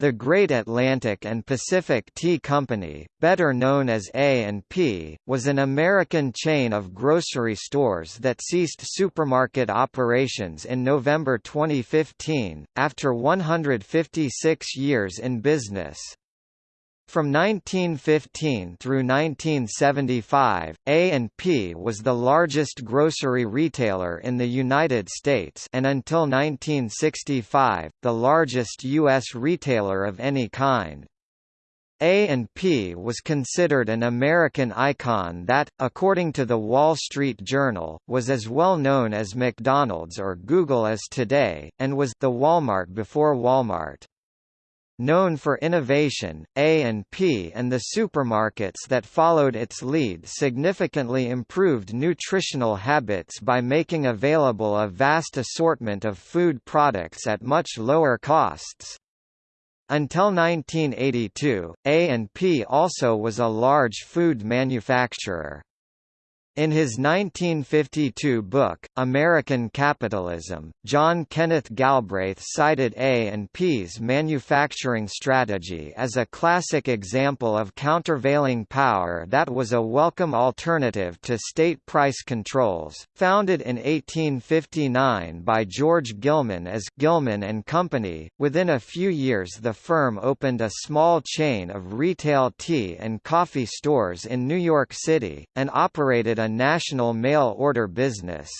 The Great Atlantic and Pacific Tea Company, better known as A&P, was an American chain of grocery stores that ceased supermarket operations in November 2015, after 156 years in business. From 1915 through 1975, A&P was the largest grocery retailer in the United States and until 1965, the largest U.S. retailer of any kind. A&P was considered an American icon that, according to the Wall Street Journal, was as well known as McDonald's or Google as today, and was the Walmart before Walmart. Known for innovation, A&P and the supermarkets that followed its lead significantly improved nutritional habits by making available a vast assortment of food products at much lower costs. Until 1982, A&P also was a large food manufacturer. In his 1952 book, American Capitalism, John Kenneth Galbraith cited A&P's manufacturing strategy as a classic example of countervailing power that was a welcome alternative to state price controls. Founded in 1859 by George Gilman as Gilman and Company, within a few years the firm opened a small chain of retail tea and coffee stores in New York City, and operated a national mail-order business.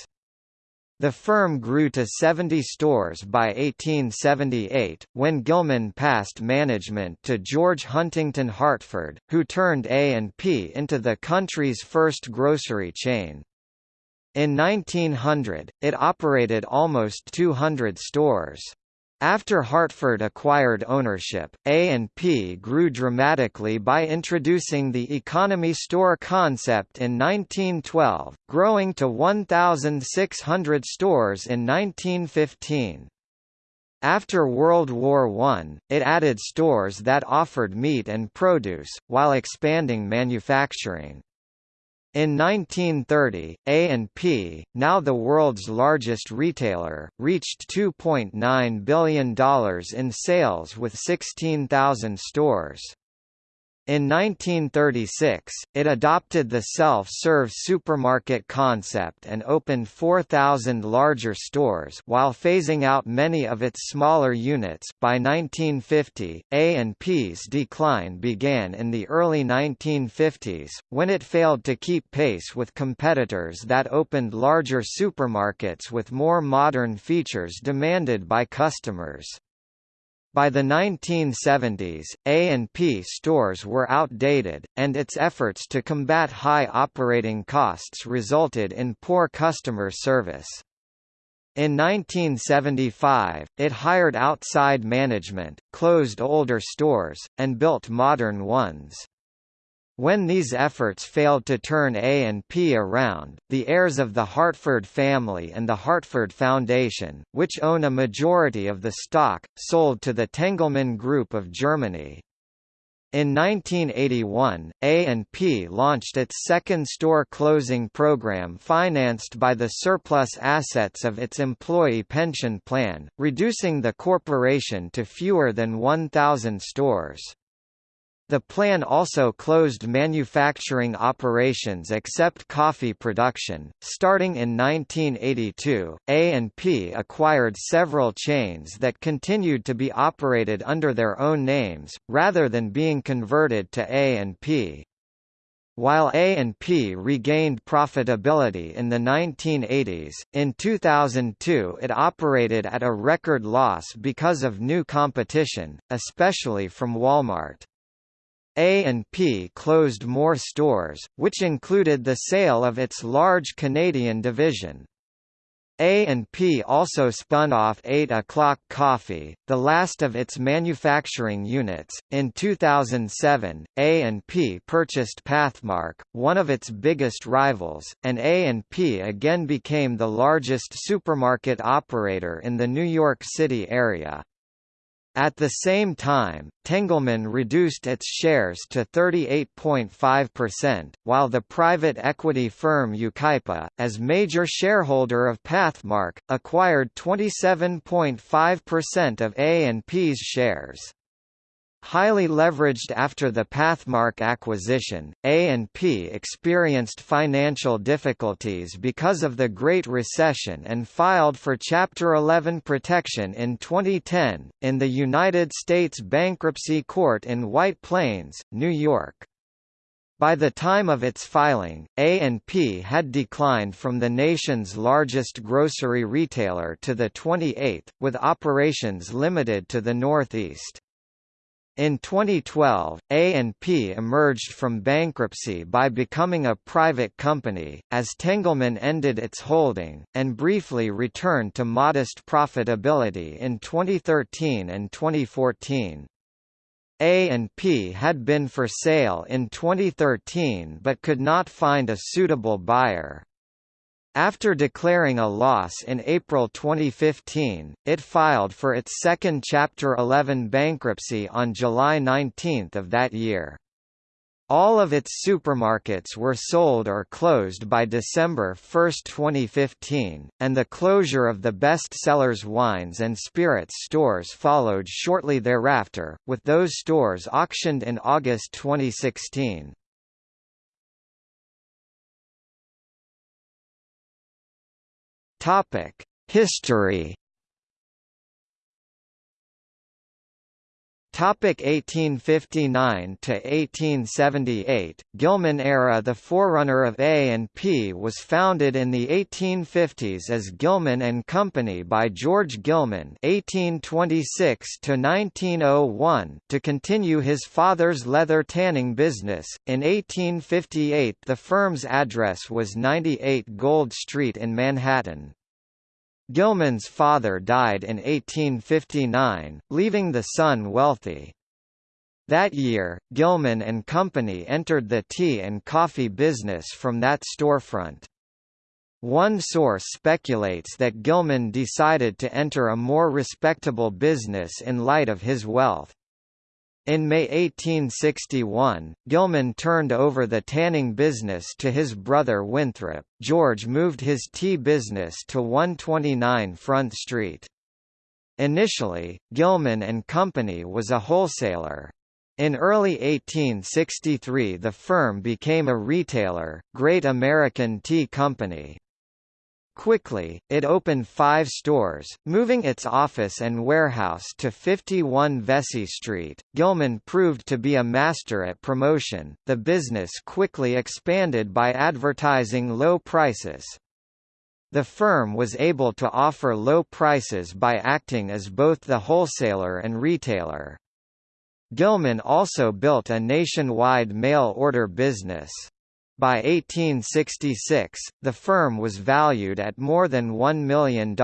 The firm grew to 70 stores by 1878, when Gilman passed management to George Huntington Hartford, who turned A&P into the country's first grocery chain. In 1900, it operated almost 200 stores. After Hartford acquired ownership, A&P grew dramatically by introducing the economy store concept in 1912, growing to 1,600 stores in 1915. After World War I, it added stores that offered meat and produce, while expanding manufacturing. In 1930, A&P, now the world's largest retailer, reached $2.9 billion in sales with 16,000 stores. In 1936, it adopted the self-serve supermarket concept and opened 4,000 larger stores while phasing out many of its smaller units. By 1950, A&P's decline began in the early 1950s, when it failed to keep pace with competitors that opened larger supermarkets with more modern features demanded by customers. By the 1970s, A&P stores were outdated, and its efforts to combat high operating costs resulted in poor customer service. In 1975, it hired outside management, closed older stores, and built modern ones. When these efforts failed to turn A&P around, the heirs of the Hartford family and the Hartford Foundation, which own a majority of the stock, sold to the Tengelmann Group of Germany. In 1981, A&P launched its second store closing program financed by the surplus assets of its employee pension plan, reducing the corporation to fewer than 1,000 stores. The plan also closed manufacturing operations except coffee production. Starting in 1982, A&P acquired several chains that continued to be operated under their own names, rather than being converted to A&P. While A&P regained profitability in the 1980s, in 2002 it operated at a record loss because of new competition, especially from Walmart. A&P closed more stores, which included the sale of its large Canadian division. A&P also spun off 8 O'Clock Coffee, the last of its manufacturing units. In 2007, A&P purchased Pathmark, one of its biggest rivals, and A&P again became the largest supermarket operator in the New York City area. At the same time, Tengelmann reduced its shares to 38.5%, while the private equity firm Yucaipa, as major shareholder of Pathmark, acquired 27.5% of A&P's shares. Highly leveraged after the Pathmark acquisition, A&P experienced financial difficulties because of the Great Recession and filed for Chapter 11 protection in 2010, in the United States Bankruptcy Court in White Plains, New York. By the time of its filing, A&P had declined from the nation's largest grocery retailer to the 28th, with operations limited to the Northeast. In 2012, A&P emerged from bankruptcy by becoming a private company, as Tengelmann ended its holding, and briefly returned to modest profitability in 2013 and 2014. A&P had been for sale in 2013 but could not find a suitable buyer. After declaring a loss in April 2015, it filed for its second Chapter 11 bankruptcy on July 19 of that year. All of its supermarkets were sold or closed by December 1, 2015, and the closure of the Best Sellers wines and spirits stores followed shortly thereafter, with those stores auctioned in August 2016. History Topic 1859 to 1878 Gilman era The forerunner of A&P was founded in the 1850s as Gilman and Company by George Gilman (1826 to 1901) to continue his father's leather tanning business. In 1858, the firm's address was 98 Gold Street in Manhattan. Gilman's father died in 1859, leaving the son wealthy. That year, Gilman and Company entered the tea and coffee business from that storefront. One source speculates that Gilman decided to enter a more respectable business in light of his wealth. In May 1861, Gilman turned over the tanning business to his brother Winthrop. George moved his tea business to 129 Front Street. Initially, Gilman and Company was a wholesaler. In early 1863 the firm became a retailer, Great American Tea Company. Quickly, it opened five stores, moving its office and warehouse to 51 Vesey Street. Gilman proved to be a master at promotion. The business quickly expanded by advertising low prices. The firm was able to offer low prices by acting as both the wholesaler and retailer. Gilman also built a nationwide mail order business. By 1866, the firm was valued at more than $1 million.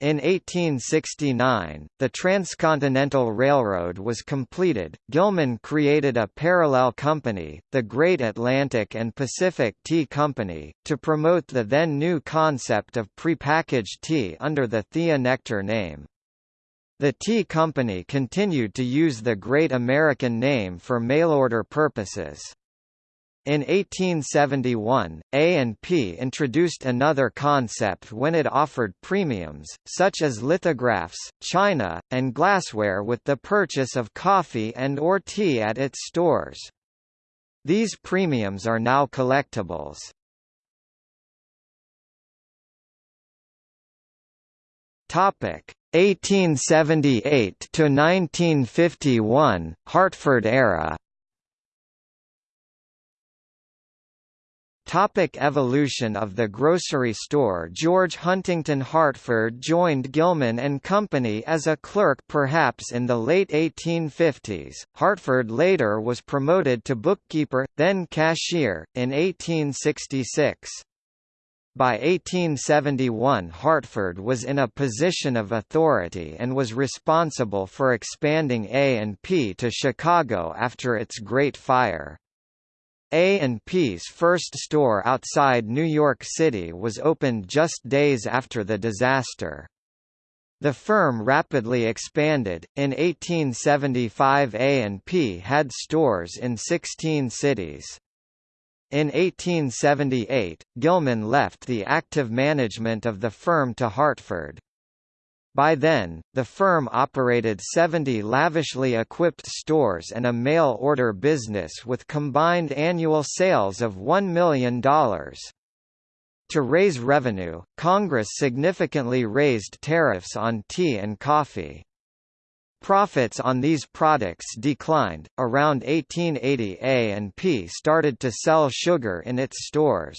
In 1869, the Transcontinental Railroad was completed. Gilman created a parallel company, the Great Atlantic and Pacific Tea Company, to promote the then new concept of prepackaged tea under the Thea Nectar name. The tea company continued to use the Great American name for mail-order purposes. In 1871, A&P introduced another concept when it offered premiums, such as lithographs, china, and glassware with the purchase of coffee and or tea at its stores. These premiums are now collectibles. Topic 1878 to 1951 Hartford era Topic evolution of the grocery store George Huntington Hartford joined Gilman and Company as a clerk perhaps in the late 1850s. Hartford later was promoted to bookkeeper, then cashier, in 1866. By 1871 Hartford was in a position of authority and was responsible for expanding A&P to Chicago after its Great Fire. A&P's first store outside New York City was opened just days after the disaster. The firm rapidly expanded. In 1875 A&P had stores in 16 cities. In 1878, Gilman left the active management of the firm to Hartford. By then, the firm operated 70 lavishly equipped stores and a mail order business with combined annual sales of $1 million. To raise revenue, Congress significantly raised tariffs on tea and coffee. Profits on these products declined. Around 1880 A&P started to sell sugar in its stores.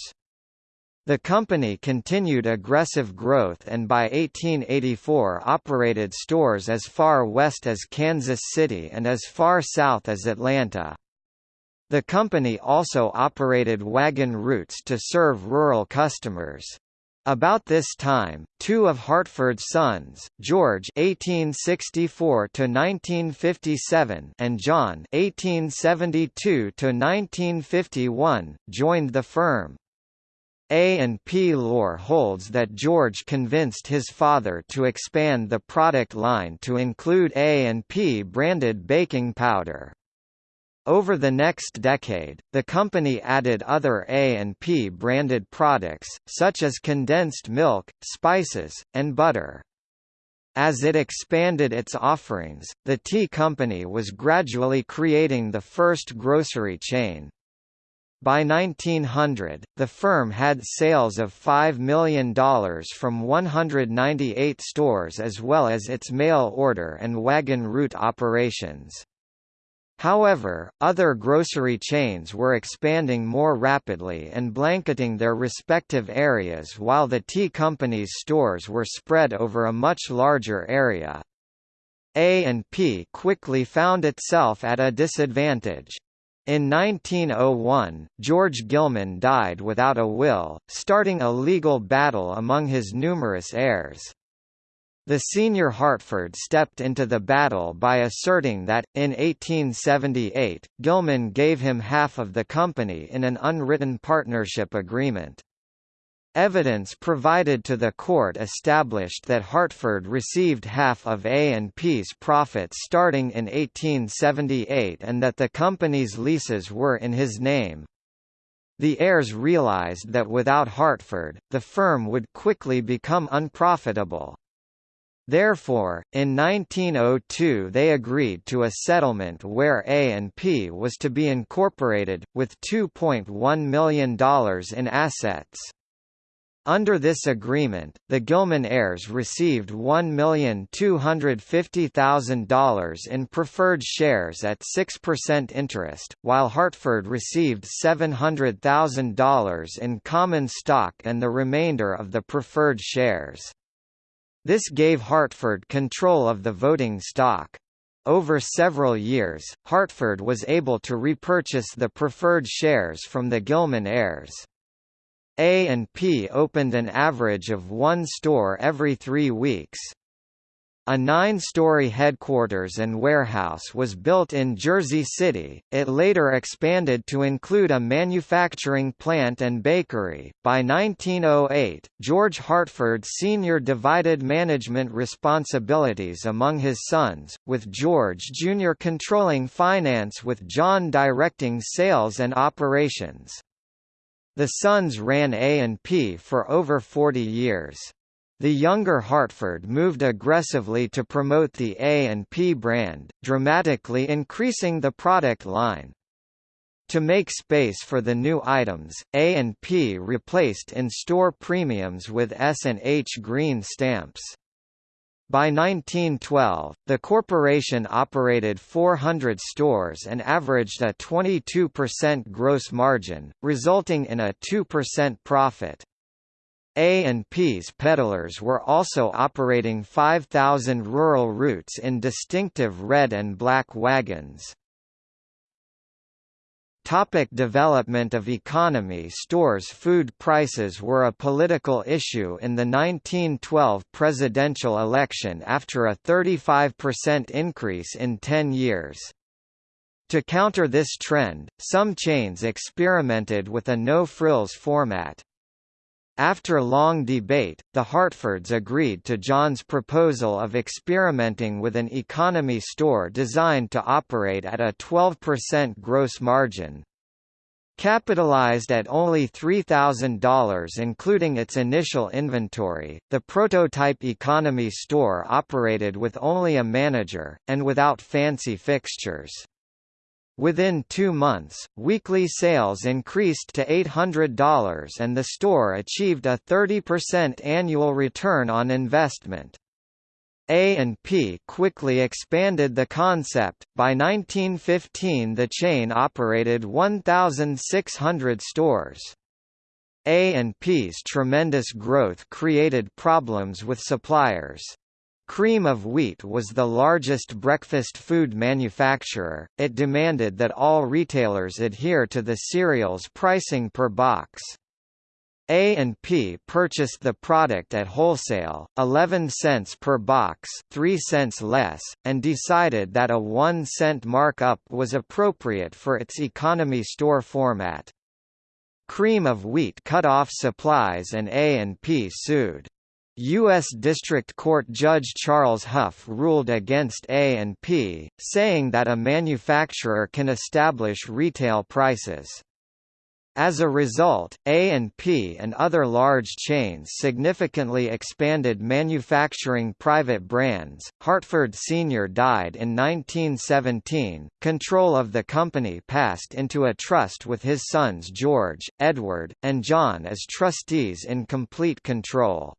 The company continued aggressive growth and by 1884 operated stores as far west as Kansas City and as far south as Atlanta. The company also operated wagon routes to serve rural customers. About this time, two of Hartford's sons, George (1864–1957) and John (1872–1951), joined the firm. A&P lore holds that George convinced his father to expand the product line to include A&P branded baking powder. Over the next decade, the company added other A&P branded products, such as condensed milk, spices, and butter. As it expanded its offerings, the tea company was gradually creating the first grocery chain. By 1900, the firm had sales of $5 million from 198 stores as well as its mail order and wagon route operations. However, other grocery chains were expanding more rapidly and blanketing their respective areas while the tea company's stores were spread over a much larger area. A&P quickly found itself at a disadvantage. In 1901, George Gilman died without a will, starting a legal battle among his numerous heirs. The senior Hartford stepped into the battle by asserting that, in 1878, Gilman gave him half of the company in an unwritten partnership agreement. Evidence provided to the court established that Hartford received half of A&P's profits starting in 1878 and that the company's leases were in his name. The heirs realized that without Hartford, the firm would quickly become unprofitable. Therefore, in 1902 they agreed to a settlement where A&P was to be incorporated, with $2.1 million in assets. Under this agreement, the Gilman heirs received $1,250,000 in preferred shares at 6% interest, while Hartford received $700,000 in common stock and the remainder of the preferred shares. This gave Hartford control of the voting stock. Over several years, Hartford was able to repurchase the preferred shares from the Gilman heirs. A&P opened an average of one store every three weeks. A nine-story headquarters and warehouse was built in Jersey City. It later expanded to include a manufacturing plant and bakery. By 1908, George Hartford Sr. divided management responsibilities among his sons, with George Jr. controlling finance with John directing sales and operations. The Sons ran A&P for over 40 years. The younger Hartford moved aggressively to promote the A&P brand, dramatically increasing the product line. To make space for the new items, A&P replaced in-store premiums with S&H green stamps. By 1912, the corporation operated 400 stores and averaged a 22% gross margin, resulting in a 2% profit. A&P's peddlers were also operating 5,000 rural routes in distinctive red and black wagons. Topic development of economy Stores Food prices were a political issue in the 1912 presidential election after a 35% increase in 10 years. To counter this trend, some chains experimented with a no-frills format. After long debate, the Hartfords agreed to John's proposal of experimenting with an economy store designed to operate at a 12% gross margin. Capitalized at only $3,000 including its initial inventory, the prototype economy store operated with only a manager, and without fancy fixtures. Within two months, weekly sales increased to $800 and the store achieved a 30% annual return on investment. A&P quickly expanded the concept. By 1915 the chain operated 1,600 stores. A&P's tremendous growth created problems with suppliers. Cream of Wheat was the largest breakfast food manufacturer, it demanded that all retailers adhere to the cereal's pricing per box. A&P purchased the product at wholesale, 11 cents per box 3 cents less, and decided that a 1 cent markup was appropriate for its economy store format. Cream of wheat cut off supplies and A&P sued. U.S. District Court Judge Charles Hough ruled against A&P, saying that a manufacturer can establish retail prices. As a result, A&P and other large chains significantly expanded manufacturing private brands. Hartford Sr. died in 1917. Control of the company passed into a trust with his sons George, Edward, and John as trustees in complete control.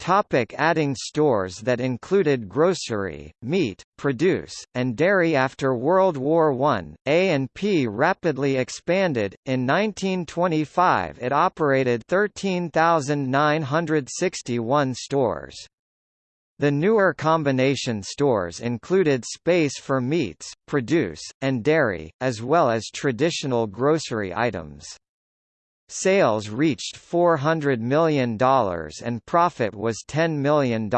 Topic adding stores that included grocery, meat, produce, and dairy After World War I, A&P rapidly expanded, in 1925 it operated 13,961 stores. The newer combination stores included space for meats, produce, and dairy, as well as traditional grocery items. Sales reached $400 million and profit was $10 million.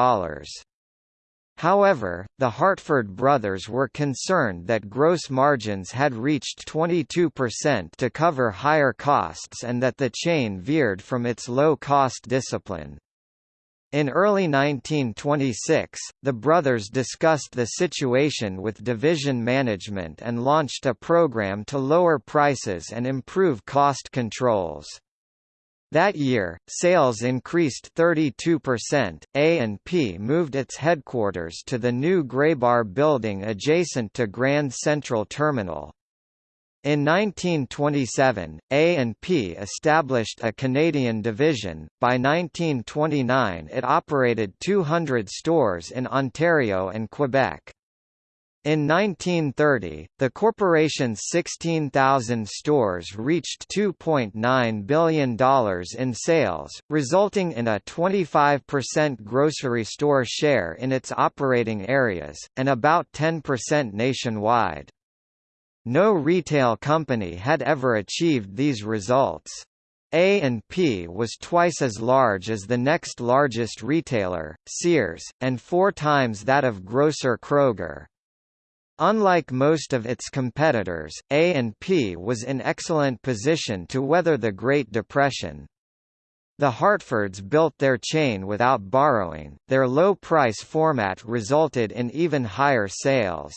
However, the Hartford brothers were concerned that gross margins had reached 22% to cover higher costs and that the chain veered from its low-cost discipline. In early 1926, the brothers discussed the situation with division management and launched a program to lower prices and improve cost controls. That year, sales increased 32%. A&P moved its headquarters to the new Graybar building adjacent to Grand Central Terminal. In 1927, A&P established a Canadian division. By 1929, it operated 200 stores in Ontario and Quebec. In 1930, the corporation's 16,000 stores reached $2.9 billion in sales, resulting in a 25% grocery store share in its operating areas, and about 10% nationwide. No retail company had ever achieved these results. A&P was twice as large as the next largest retailer, Sears, and four times that of grocer Kroger. Unlike most of its competitors, A&P was in excellent position to weather the Great Depression. The Hartfords built their chain without borrowing, their low-price format resulted in even higher sales.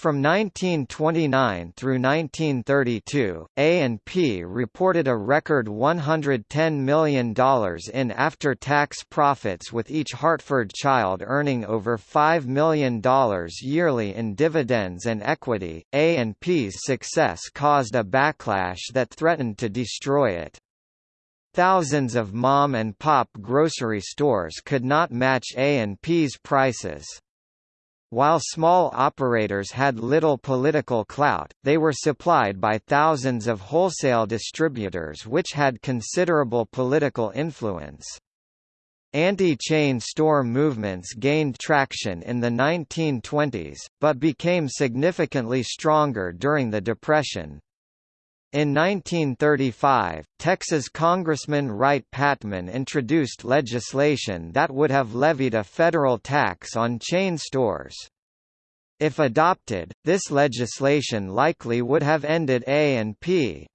From 1929 through 1932, A&P reported a record $110 million in after-tax profits with each Hartford child earning over $5 million yearly in dividends and equity. A&P's success caused a backlash that threatened to destroy it. Thousands of mom and pop grocery stores could not match A&P's prices. While small operators had little political clout, they were supplied by thousands of wholesale distributors which had considerable political influence. Anti-chain store movements gained traction in the 1920s, but became significantly stronger during the Depression. In 1935, Texas Congressman Wright Patman introduced legislation that would have levied a federal tax on chain stores. If adopted, this legislation likely would have ended A&P.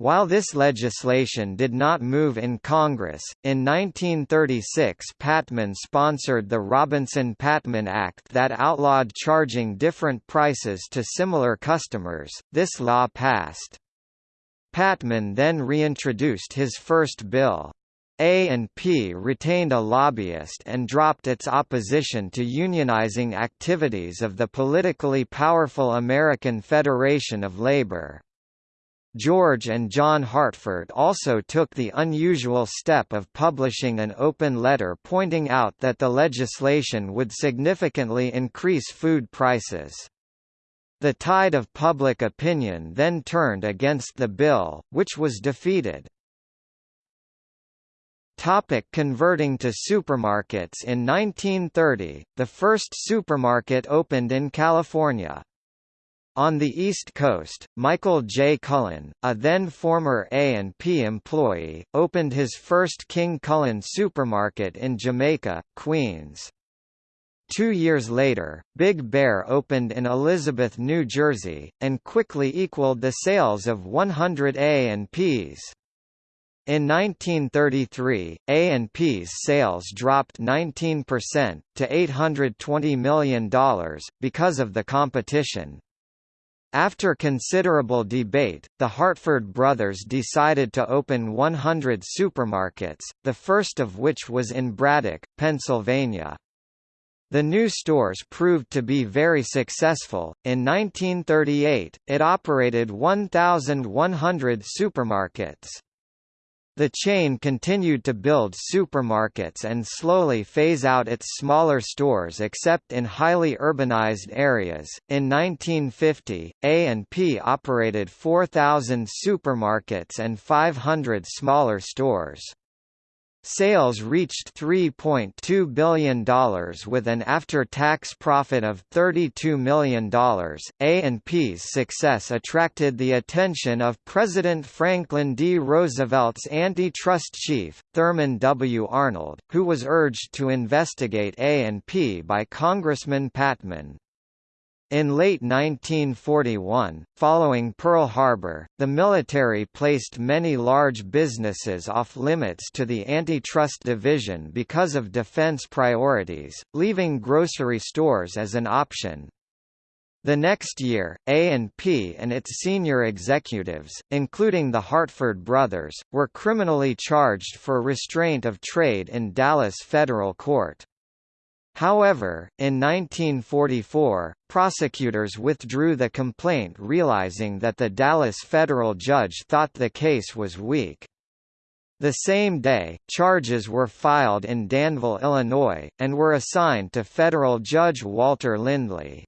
While this legislation did not move in Congress, in 1936 Patman sponsored the Robinson-Patman Act that outlawed charging different prices to similar customers. This law passed. Patman then reintroduced his first bill. A&P retained a lobbyist and dropped its opposition to unionizing activities of the politically powerful American Federation of Labor. George and John Hartford also took the unusual step of publishing an open letter pointing out that the legislation would significantly increase food prices. The tide of public opinion then turned against the bill, which was defeated. Topic converting to supermarkets In 1930, the first supermarket opened in California. On the East Coast, Michael J. Cullen, a then former A&P employee, opened his first King Cullen supermarket in Jamaica, Queens. Two years later, Big Bear opened in Elizabeth, New Jersey, and quickly equaled the sales of 100 A&Ps. In 1933, A&P's sales dropped 19%, to $820 million, because of the competition. After considerable debate, the Hartford brothers decided to open 100 supermarkets, the first of which was in Braddock, Pennsylvania. The new stores proved to be very successful. In 1938, it operated 1,100 supermarkets. The chain continued to build supermarkets and slowly phase out its smaller stores except in highly urbanized areas. In 1950, A&P operated 4,000 supermarkets and 500 smaller stores. Sales reached $3.2 billion with an after-tax profit of $32 million. A&P's success attracted the attention of President Franklin D. Roosevelt's antitrust chief, Thurman W. Arnold, who was urged to investigate A&P by Congressman Patman. In late 1941, following Pearl Harbor, the military placed many large businesses off limits to the Antitrust Division because of defense priorities, leaving grocery stores as an option. The next year, A&P and its senior executives, including the Hartford brothers, were criminally charged for restraint of trade in Dallas federal court. However, in 1944, prosecutors withdrew the complaint realizing that the Dallas federal judge thought the case was weak. The same day, charges were filed in Danville, Illinois, and were assigned to federal judge Walter Lindley.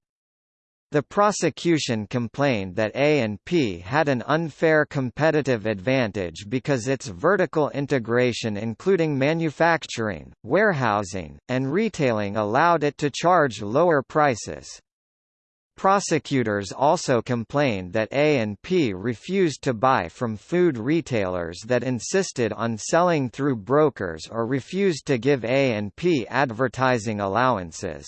The prosecution complained that A&P had an unfair competitive advantage because its vertical integration including manufacturing, warehousing, and retailing allowed it to charge lower prices. Prosecutors also complained that A&P refused to buy from food retailers that insisted on selling through brokers or refused to give A&P advertising allowances.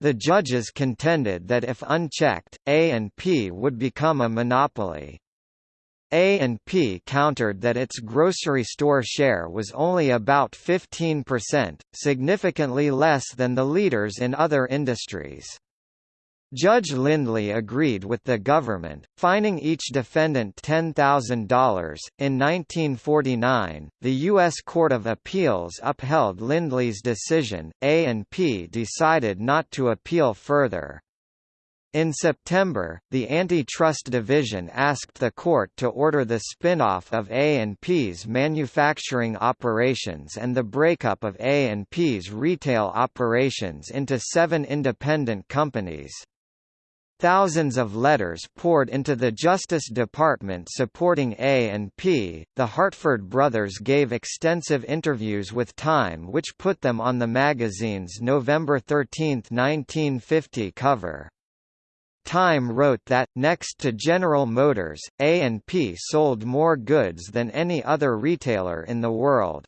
The judges contended that if unchecked, A&P would become a monopoly. A&P countered that its grocery store share was only about 15%, significantly less than the leaders in other industries. Judge Lindley agreed with the government, fining each defendant $10,000. In 1949, the U.S. Court of Appeals upheld Lindley's decision. A&P decided not to appeal further. In September, the Antitrust Division asked the court to order the spin-off of A&P's manufacturing operations and the breakup of A&P's retail operations into seven independent companies. Thousands of letters poured into the Justice Department supporting A&P. The Hartford brothers gave extensive interviews with Time which put them on the magazine's November 13, 1950 cover. Time wrote that, next to General Motors, A&P sold more goods than any other retailer in the world.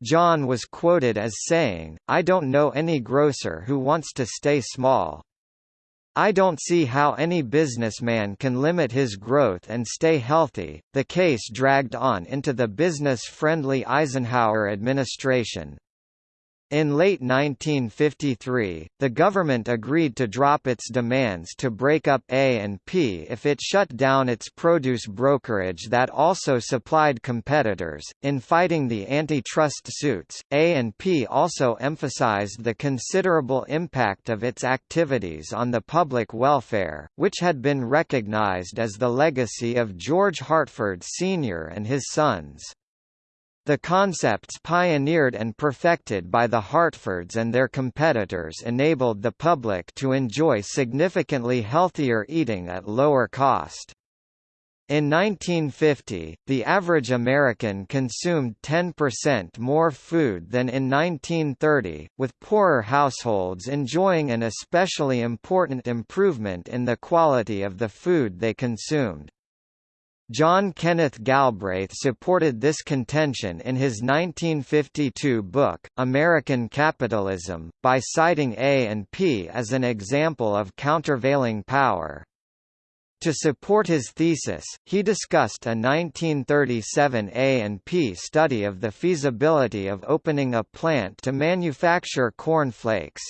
John was quoted as saying, I don't know any grocer who wants to stay small. I don't see how any businessman can limit his growth and stay healthy. The case dragged on into the business friendly Eisenhower administration. In late 1953, the government agreed to drop its demands to break up A&P if it shut down its produce brokerage that also supplied competitors. In fighting the antitrust suits, A&P also emphasized the considerable impact of its activities on the public welfare, which had been recognized as the legacy of George Hartford Sr. and his sons. The concepts pioneered and perfected by the Hartfords and their competitors enabled the public to enjoy significantly healthier eating at lower cost. In 1950, the average American consumed 10% more food than in 1930, with poorer households enjoying an especially important improvement in the quality of the food they consumed. John Kenneth Galbraith supported this contention in his 1952 book, American Capitalism, by citing A&P as an example of countervailing power. To support his thesis, he discussed a 1937 A&P study of the feasibility of opening a plant to manufacture corn flakes.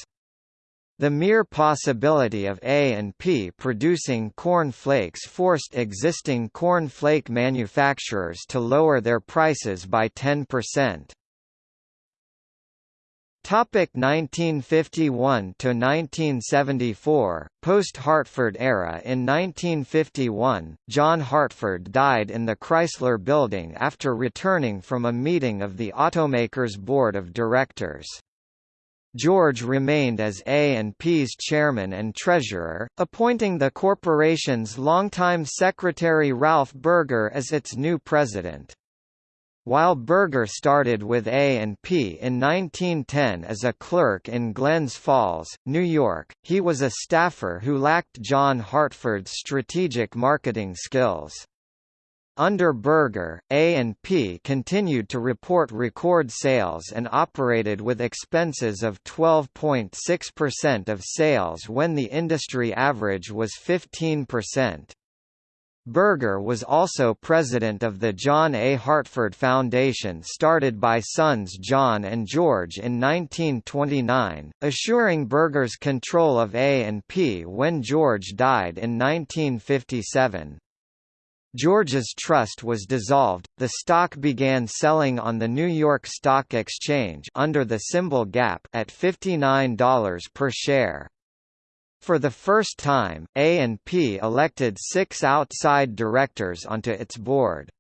The mere possibility of A&P producing corn flakes forced existing corn flake manufacturers to lower their prices by 10%. Topic 1951 to 1974 Post Hartford era In 1951 John Hartford died in the Chrysler building after returning from a meeting of the automaker's board of directors George remained as A&P's chairman and treasurer, appointing the corporation's longtime secretary Ralph Burger as its new president. While Burger started with A&P in 1910 as a clerk in Glens Falls, New York, he was a staffer who lacked John Hartford's strategic marketing skills. Under Burger, A&P continued to report record sales and operated with expenses of 12.6% of sales when the industry average was 15%. Burger was also president of the John A. Hartford Foundation started by sons John and George in 1929, assuring Burger's control of A&P when George died in 1957. George's trust was dissolved, the stock began selling on the New York Stock Exchange under the symbol GAP at $59 per share. For the first time, A&P elected six outside directors onto its board.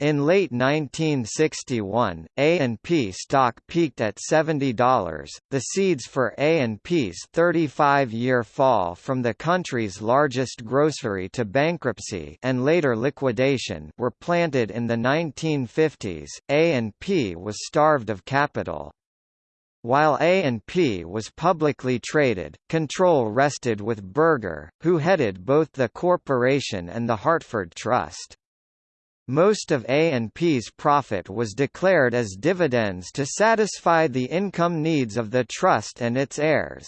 In late 1961, A&P stock peaked at $70. The seeds for A&P's 35-year fall from the country's largest grocery to bankruptcy and later liquidation were planted in the 1950s. A&P was starved of capital. While A&P was publicly traded, control rested with Burger, who headed both the corporation and the Hartford Trust. Most of A&P's profit was declared as dividends to satisfy the income needs of the trust and its heirs.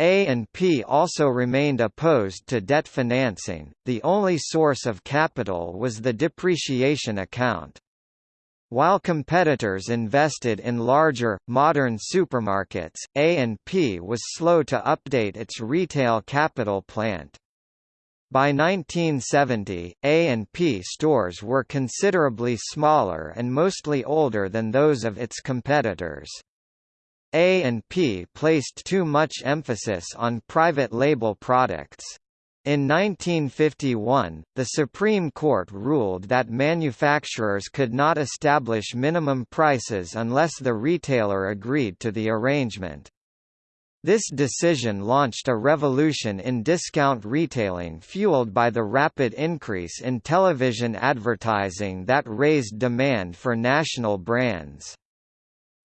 A&P also remained opposed to debt financing, the only source of capital was the depreciation account. While competitors invested in larger, modern supermarkets, A&P was slow to update its retail capital plant. By 1970, A&P stores were considerably smaller and mostly older than those of its competitors. A&P placed too much emphasis on private label products. In 1951, the Supreme Court ruled that manufacturers could not establish minimum prices unless the retailer agreed to the arrangement. This decision launched a revolution in discount retailing fueled by the rapid increase in television advertising that raised demand for national brands.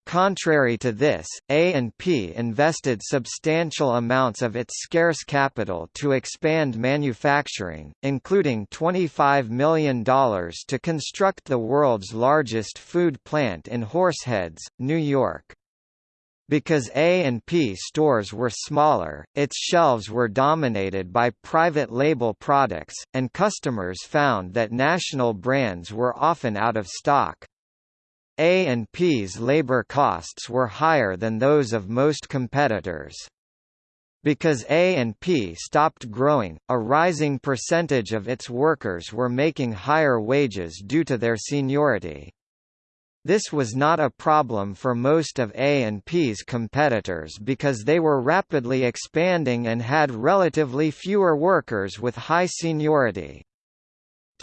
Contrary to this, A&P invested substantial amounts of its scarce capital to expand manufacturing, including $25 million to construct the world's largest food plant in Horseheads, New York. Because A&P stores were smaller, its shelves were dominated by private label products, and customers found that national brands were often out of stock. A&P's labor costs were higher than those of most competitors. Because A&P stopped growing, a rising percentage of its workers were making higher wages due to their seniority. This was not a problem for most of A&P's competitors because they were rapidly expanding and had relatively fewer workers with high seniority.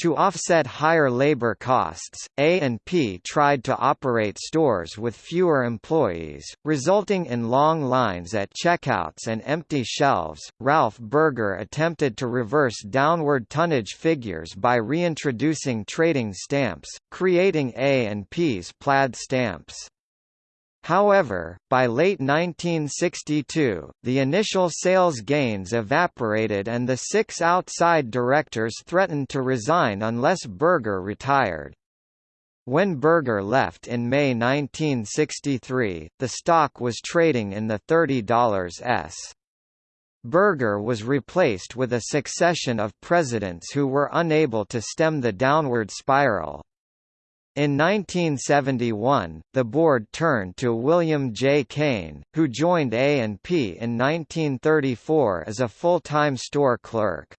To offset higher labor costs, A&P tried to operate stores with fewer employees, resulting in long lines at checkouts and empty shelves. Ralph Burger attempted to reverse downward tonnage figures by reintroducing trading stamps, creating A&P's plaid stamps. However, by late 1962, the initial sales gains evaporated and the six outside directors threatened to resign unless Burger retired. When Burger left in May 1963, the stock was trading in the $30s. Burger was replaced with a succession of presidents who were unable to stem the downward spiral. In 1971, the board turned to William J. Kane, who joined A&P in 1934 as a full-time store clerk.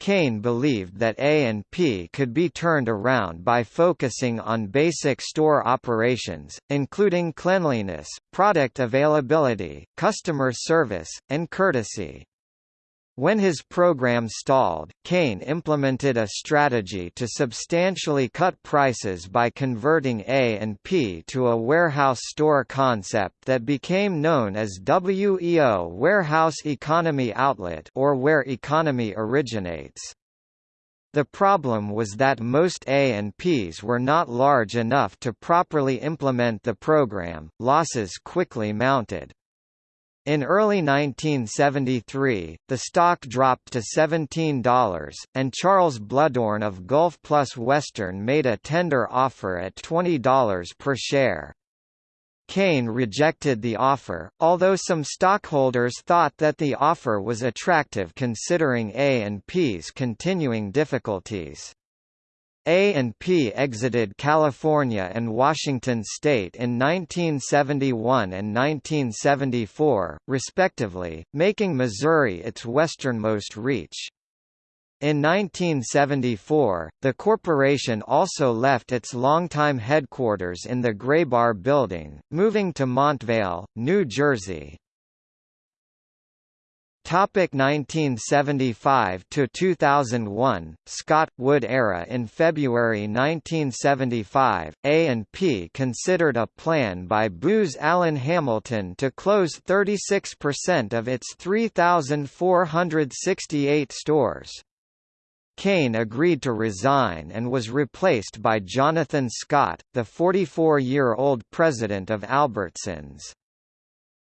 Kane believed that A&P could be turned around by focusing on basic store operations, including cleanliness, product availability, customer service, and courtesy. When his program stalled, Kane implemented a strategy to substantially cut prices by converting A&P to a warehouse store concept that became known as WEO Warehouse Economy Outlet or where economy originates. The problem was that most A&Ps were not large enough to properly implement the program, losses quickly mounted. In early 1973, the stock dropped to $17, and Charles Bluhdorn of Gulf Plus Western made a tender offer at $20 per share. Kane rejected the offer, although some stockholders thought that the offer was attractive considering A&P's continuing difficulties. A&P exited California and Washington state in 1971 and 1974, respectively, making Missouri its westernmost reach. In 1974, the corporation also left its longtime headquarters in the Graybar Building, moving to Montvale, New Jersey. Topic 1975 to 2001 Scott Wood era In February 1975, A&P considered a plan by Booz Allen Hamilton to close 36% of its 3,468 stores. Kane agreed to resign and was replaced by Jonathan Scott, the 44-year-old president of Albertsons.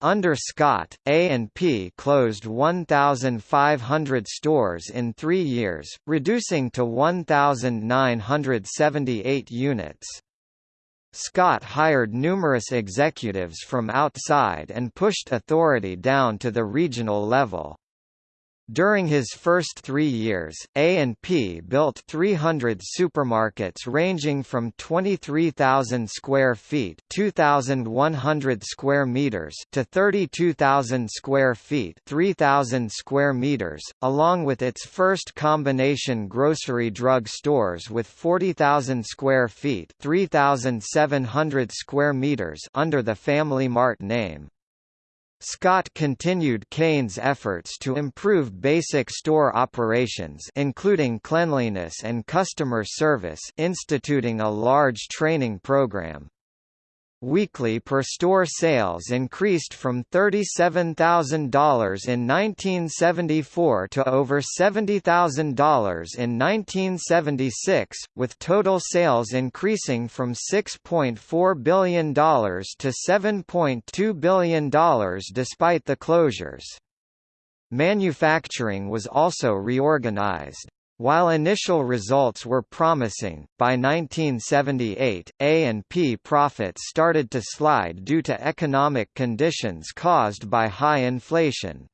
Under Scott, A&P closed 1,500 stores in three years, reducing to 1,978 units. Scott hired numerous executives from outside and pushed authority down to the regional level. During his first three years, A&P built 300 supermarkets ranging from 23,000 square feet 2,100 square meters to 32,000 square feet 3,000 square meters, along with its first combination grocery drug stores with 40,000 square feet 3,700 square meters under the Family Mart name. Scott continued Kane's efforts to improve basic store operations including cleanliness and customer service instituting a large training program. Weekly per-store sales increased from $37,000 in 1974 to over $70,000 in 1976, with total sales increasing from $6.4 billion to $7.2 billion despite the closures. Manufacturing was also reorganized. While initial results were promising, by 1978, A&P profits started to slide due to economic conditions caused by high inflation.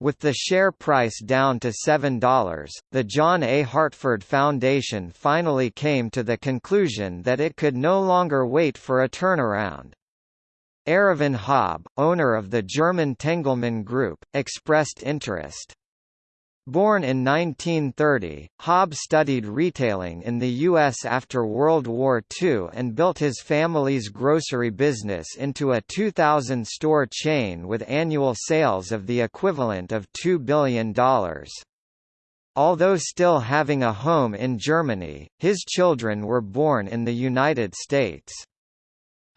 With the share price down to $7, the John A. Hartford Foundation finally came to the conclusion that it could no longer wait for a turnaround. Erivan Haub, owner of the German Tengelmann Group, expressed interest. Born in 1930, Haub studied retailing in the U.S. after World War II and built his family's grocery business into a 2,000-store chain with annual sales of the equivalent of $2 billion. Although still having a home in Germany, his children were born in the United States.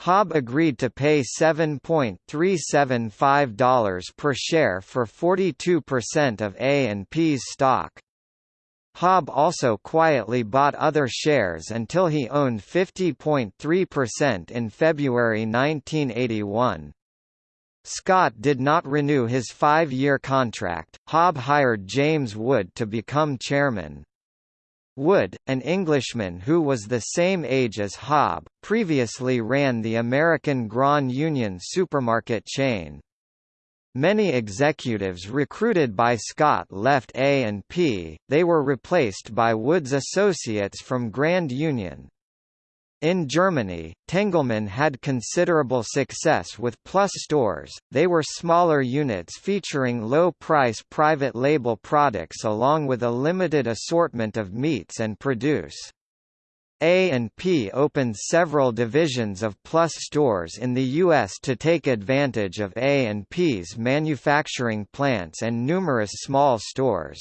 Haub agreed to pay $7.375 per share for 42% of A&P's stock. Haub also quietly bought other shares until he owned 50.3% in February 1981. Scott did not renew his five-year contract. Haub hired James Wood to become chairman. Wood, an Englishman who was the same age as Haub, previously ran the American Grand Union supermarket chain. Many executives recruited by Scott left A&P, they were replaced by Wood's associates from Grand Union. In Germany, Tengelmann had considerable success with Plus stores, they were smaller units featuring low-price private label products along with a limited assortment of meats and produce. A&P opened several divisions of Plus stores in the U.S. to take advantage of A&P's manufacturing plants and numerous small stores.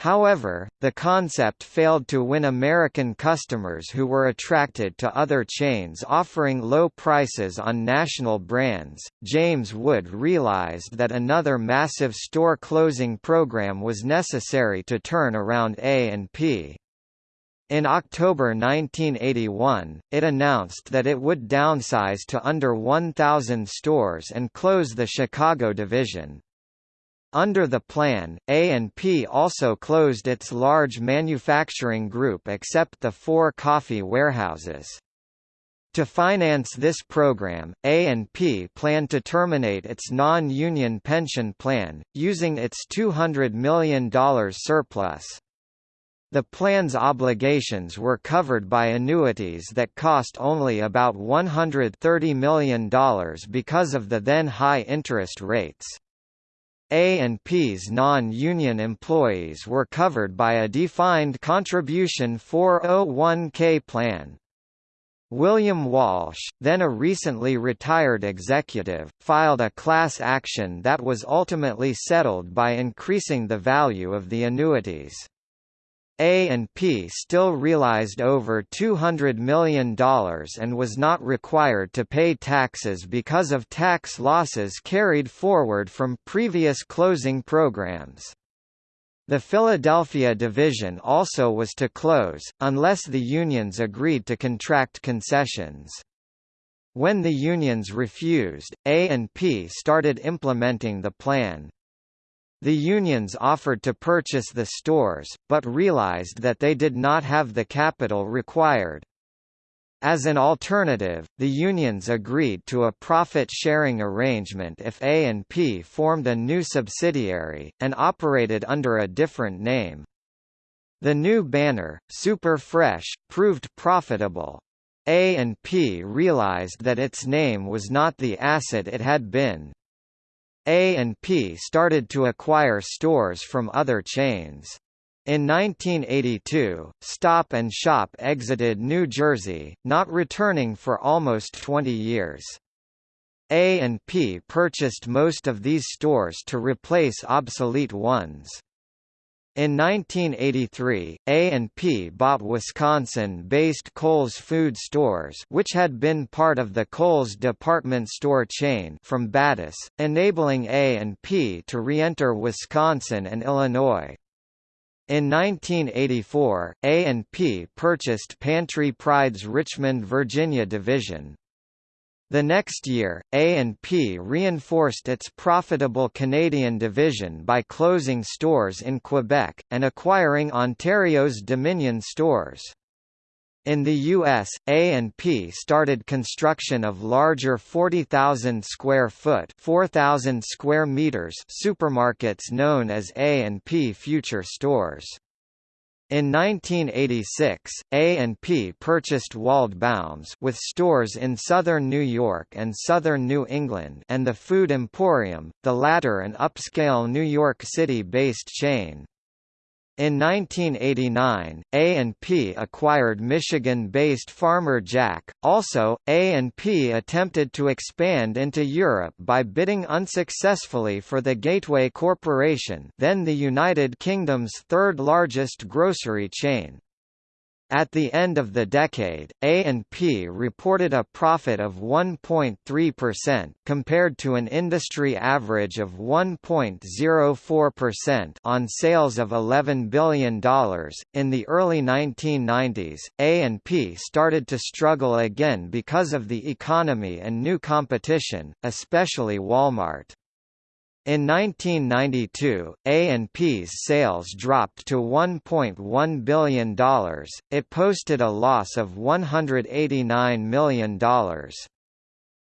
However, the concept failed to win American customers who were attracted to other chains offering low prices on national brands. James Wood realized that another massive store closing program was necessary to turn around A&P. In October 1981, it announced that it would downsize to under 1,000 stores and close the Chicago division. Under the plan, A&P also closed its large manufacturing group except the four coffee warehouses. To finance this program, A&P planned to terminate its non-union pension plan, using its $200 million surplus. The plan's obligations were covered by annuities that cost only about $130 million because of the then high interest rates. A&P's non-union employees were covered by a defined contribution 401k plan. William Walsh, then a recently retired executive, filed a class action that was ultimately settled by increasing the value of the annuities. A&P still realized over $200 million and was not required to pay taxes because of tax losses carried forward from previous closing programs. The Philadelphia division also was to close, unless the unions agreed to contract concessions. When the unions refused, A&P started implementing the plan. The unions offered to purchase the stores, but realized that they did not have the capital required. As an alternative, the unions agreed to a profit-sharing arrangement if A&P formed a new subsidiary, and operated under a different name. The new banner, Super Fresh, proved profitable. A&P realized that its name was not the asset it had been, a&P started to acquire stores from other chains. In 1982, Stop and Shop exited New Jersey, not returning for almost 20 years. A&P purchased most of these stores to replace obsolete ones. In 1983, A&P bought Wisconsin-based Kohl's Food Stores which had been part of the Kohl's department store chain from BATUS, enabling A&P to re-enter Wisconsin and Illinois. In 1984, A&P purchased Pantry Pride's Richmond, Virginia division. The next year, A&P reinforced its profitable Canadian division by closing stores in Quebec, and acquiring Ontario's Dominion stores. In the U.S., A&P started construction of larger 40,000 square foot 4,000 square meters supermarkets known as A&P Future Stores. In 1986, A&P purchased Waldbaum's with stores in southern New York and southern New England and the Food Emporium, the latter an upscale New York City-based chain. In 1989, A&P acquired Michigan-based Farmer Jack. Also, A&P attempted to expand into Europe by bidding unsuccessfully for the Gateway Corporation, then the United Kingdom's third-largest grocery chain. At the end of the decade, A&P reported a profit of 1.3% compared to an industry average of 1.04% on sales of $11 billion. In the early 1990s, A&P started to struggle again because of the economy and new competition, especially Walmart. In 1992, A&P's sales dropped to $1.1 billion, it posted a loss of $189 million.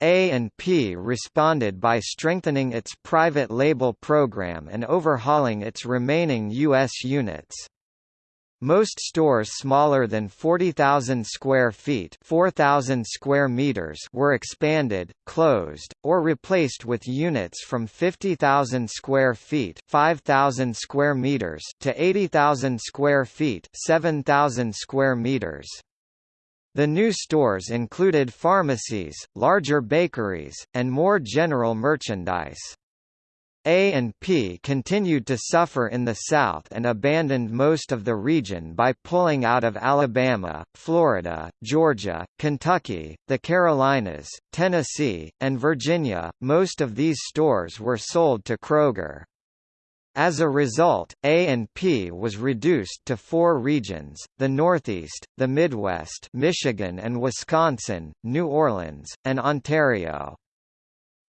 A&P responded by strengthening its private label program and overhauling its remaining U.S. units. Most stores smaller than 40,000 square feet 4,000 square meters were expanded, closed, or replaced with units from 50,000 square feet 5,000 square meters to 80,000 square feet 7,000 square meters. The new stores included pharmacies, larger bakeries, and more general merchandise. A&P continued to suffer in the South and abandoned most of the region by pulling out of Alabama, Florida, Georgia, Kentucky, the Carolinas, Tennessee, and Virginia. Most of these stores were sold to Kroger. As a result, A&P was reduced to four regions, the Northeast, the Midwest Michigan and Wisconsin, New Orleans, and Ontario.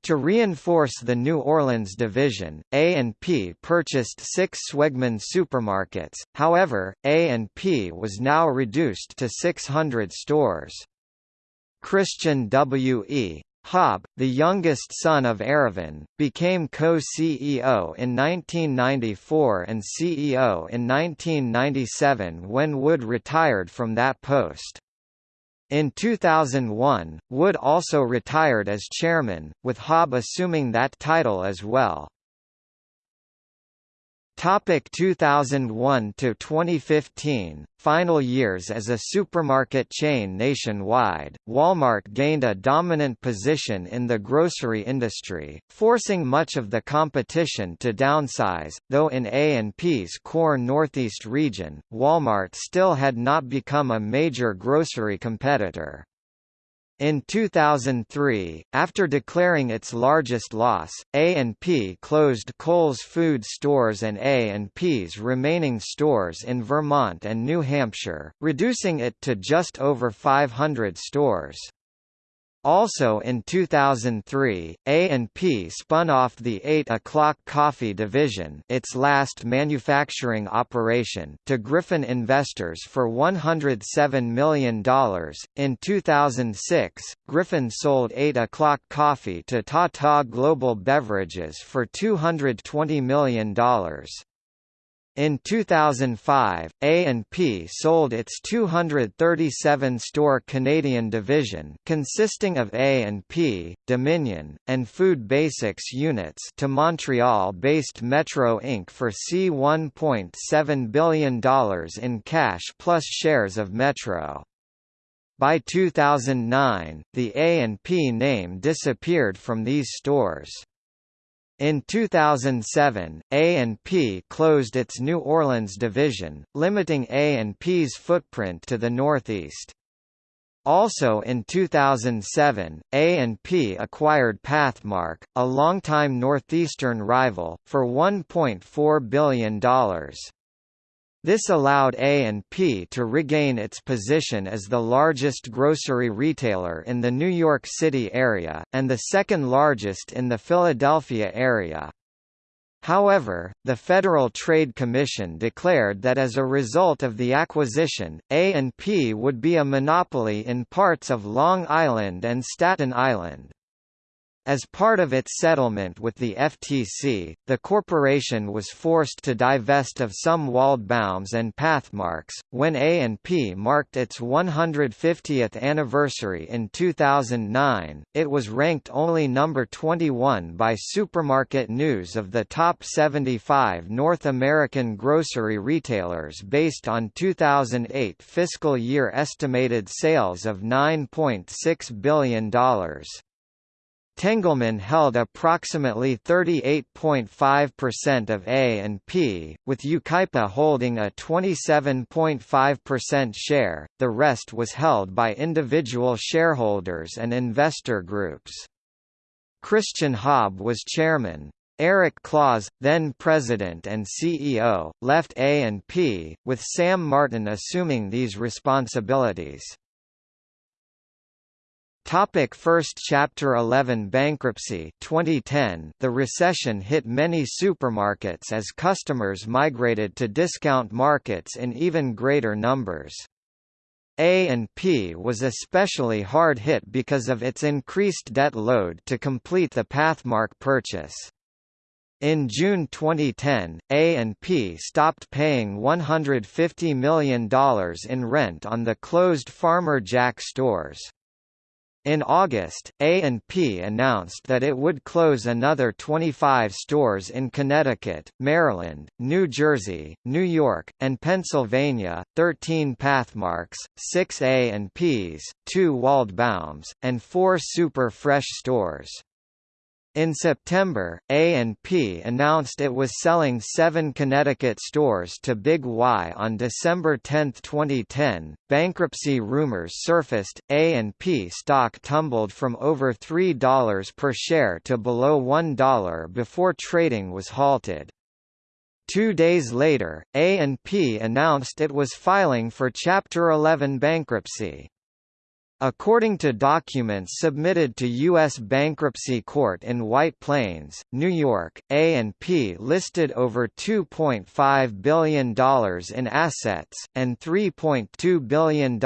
To reinforce the New Orleans division, A&P purchased six Schwegmann supermarkets, however, A&P was now reduced to 600 stores. Christian W. E. Haub, the youngest son of Erivan, became co-CEO in 1994 and CEO in 1997 when Wood retired from that post. In 2001, Wood also retired as chairman, with Haub assuming that title as well. Topic 2001 to 2015 Final years as a supermarket chain nationwide. Walmart gained a dominant position in the grocery industry forcing much of the competition to downsize though in A&P's core northeast region Walmart still had not become a major grocery competitor in 2003, after declaring its largest loss, A&P closed Kohl's food stores and A&P's remaining stores in Vermont and New Hampshire, reducing it to just over 500 stores. Also in 2003, A&P spun off the 8 O'Clock Coffee division its last manufacturing operation to Gryphon investors for $107 million. In 2006, Gryphon sold 8 O'Clock Coffee to Tata Global Beverages for $220 million. In 2005, A&P sold its 237-store Canadian division consisting of A&P, Dominion, and Food Basics units to Montreal-based Metro Inc. for C$1.7 billion in cash plus shares of Metro. By 2009, the A&P name disappeared from these stores. In 2007, A&P closed its New Orleans division, limiting A&P's footprint to the Northeast. Also in 2007, A&P acquired Pathmark, a longtime Northeastern rival, for $1.4 billion. This allowed A&P to regain its position as the largest grocery retailer in the New York City area, and the second largest in the Philadelphia area. However, the Federal Trade Commission declared that as a result of the acquisition, A&P would be a monopoly in parts of Long Island and Staten Island. As part of its settlement with the FTC, the corporation was forced to divest of some Waldbaums and Pathmarks. When A&P marked its 150th anniversary in 2009, it was ranked only number 21 by Supermarket News of the top 75 North American grocery retailers based on 2008 fiscal year estimated sales of $9.6 billion. Tengelmann held approximately 38.5% of A&P, with Yucaipa holding a 27.5% share, the rest was held by individual shareholders and investor groups. Christian Haub was chairman. Eric Claus, then president and CEO, left A&P, with Sam Martin assuming these responsibilities. Topic First Chapter 11 Bankruptcy 2010 The recession hit many supermarkets as customers migrated to discount markets in even greater numbers. A&P was especially hard hit because of its increased debt load to complete the Pathmark purchase. In June 2010, A&P stopped paying $150 million in rent on the closed Farmer Jack stores. In August, A&P announced that it would close another 25 stores in Connecticut, Maryland, New Jersey, New York, and Pennsylvania, 13 Pathmarks, 6 A&Ps, 2 Waldbaums, and 4 Super Fresh stores. In September, A&P announced it was selling seven Connecticut stores to Big Y on December 10, 2010. Bankruptcy rumors surfaced. A&P stock tumbled from over $3 per share to below $1 before trading was halted. Two days later, A&P announced it was filing for Chapter 11 bankruptcy. According to documents submitted to U.S. Bankruptcy Court in White Plains, New York, A&P listed over $2.5 billion in assets, and $3.2 billion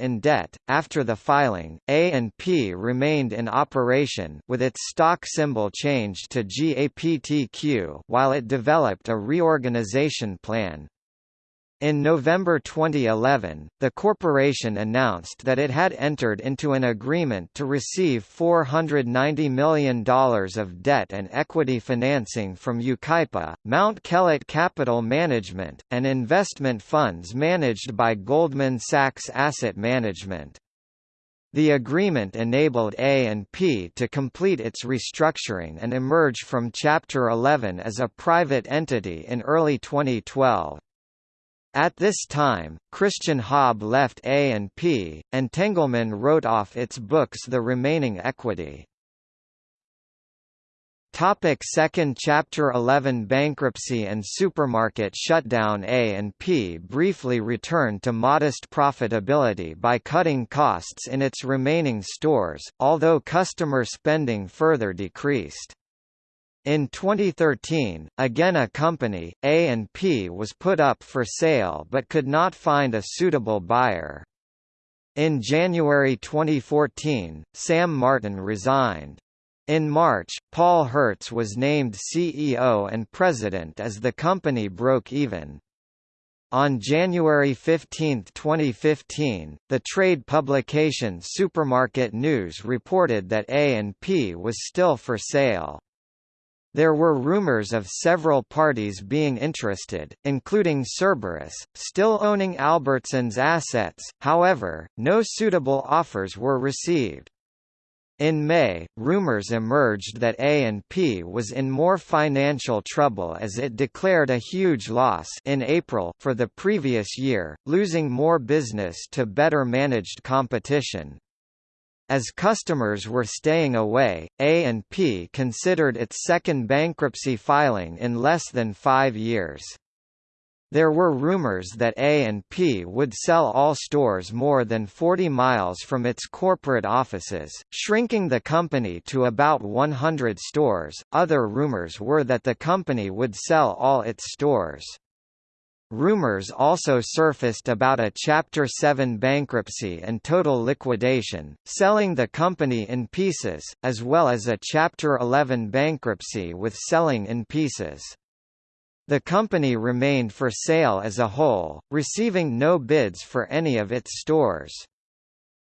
in debt. After the filing, A&P remained in operation with its stock symbol changed to GAPTQ while it developed a reorganization plan, in November 2011, the corporation announced that it had entered into an agreement to receive $490 million of debt and equity financing from Yucaipa, Mount Kellett Capital Management, and investment funds managed by Goldman Sachs Asset Management. The agreement enabled A&P to complete its restructuring and emerge from Chapter 11 as a private entity in early 2012. At this time, Christian Haub left A&P, and Tengelmann wrote off its books the remaining equity. Topic Second Chapter 11 Bankruptcy and supermarket shutdown A&P briefly returned to modest profitability by cutting costs in its remaining stores, although customer spending further decreased. In 2013, again a company, A&P was put up for sale but could not find a suitable buyer. In January 2014, Sam Martin resigned. In March, Paul Hertz was named CEO and president as the company broke even. On January 15, 2015, the trade publication Supermarket News reported that A&P was still for sale. There were rumors of several parties being interested, including Cerberus, still owning Albertsons assets, however, no suitable offers were received. In May, rumors emerged that A&P was in more financial trouble as it declared a huge loss in April for the previous year, losing more business to better managed competition. As customers were staying away, A&P considered its second bankruptcy filing in less than five years. There were rumors that A&P would sell all stores more than 40 miles from its corporate offices, shrinking the company to about 100 stores. Other rumors were that the company would sell all its stores. Rumors also surfaced about a Chapter 7 bankruptcy and total liquidation, selling the company in pieces, as well as a Chapter 11 bankruptcy with selling in pieces. The company remained for sale as a whole, receiving no bids for any of its stores.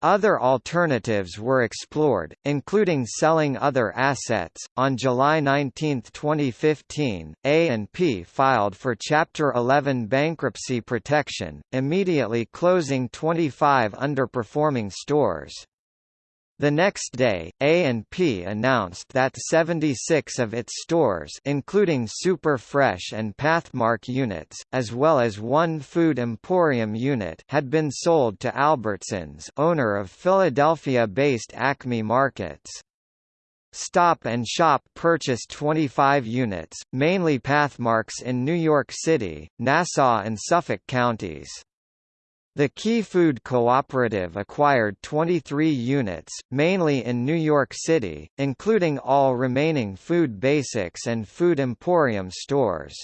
Other alternatives were explored, including selling other assets. On July 19, 2015, A&P filed for Chapter 11 bankruptcy protection, immediately closing 25 underperforming stores. The next day, A&P announced that 76 of its stores including Super Fresh and Pathmark units, as well as one Food Emporium unit had been sold to Albertsons owner of Philadelphia-based Acme Markets. Stop and Shop purchased 25 units, mainly Pathmarks in New York City, Nassau and Suffolk counties. The Key Food Cooperative acquired 23 units, mainly in New York City, including all remaining Food Basics and Food Emporium stores.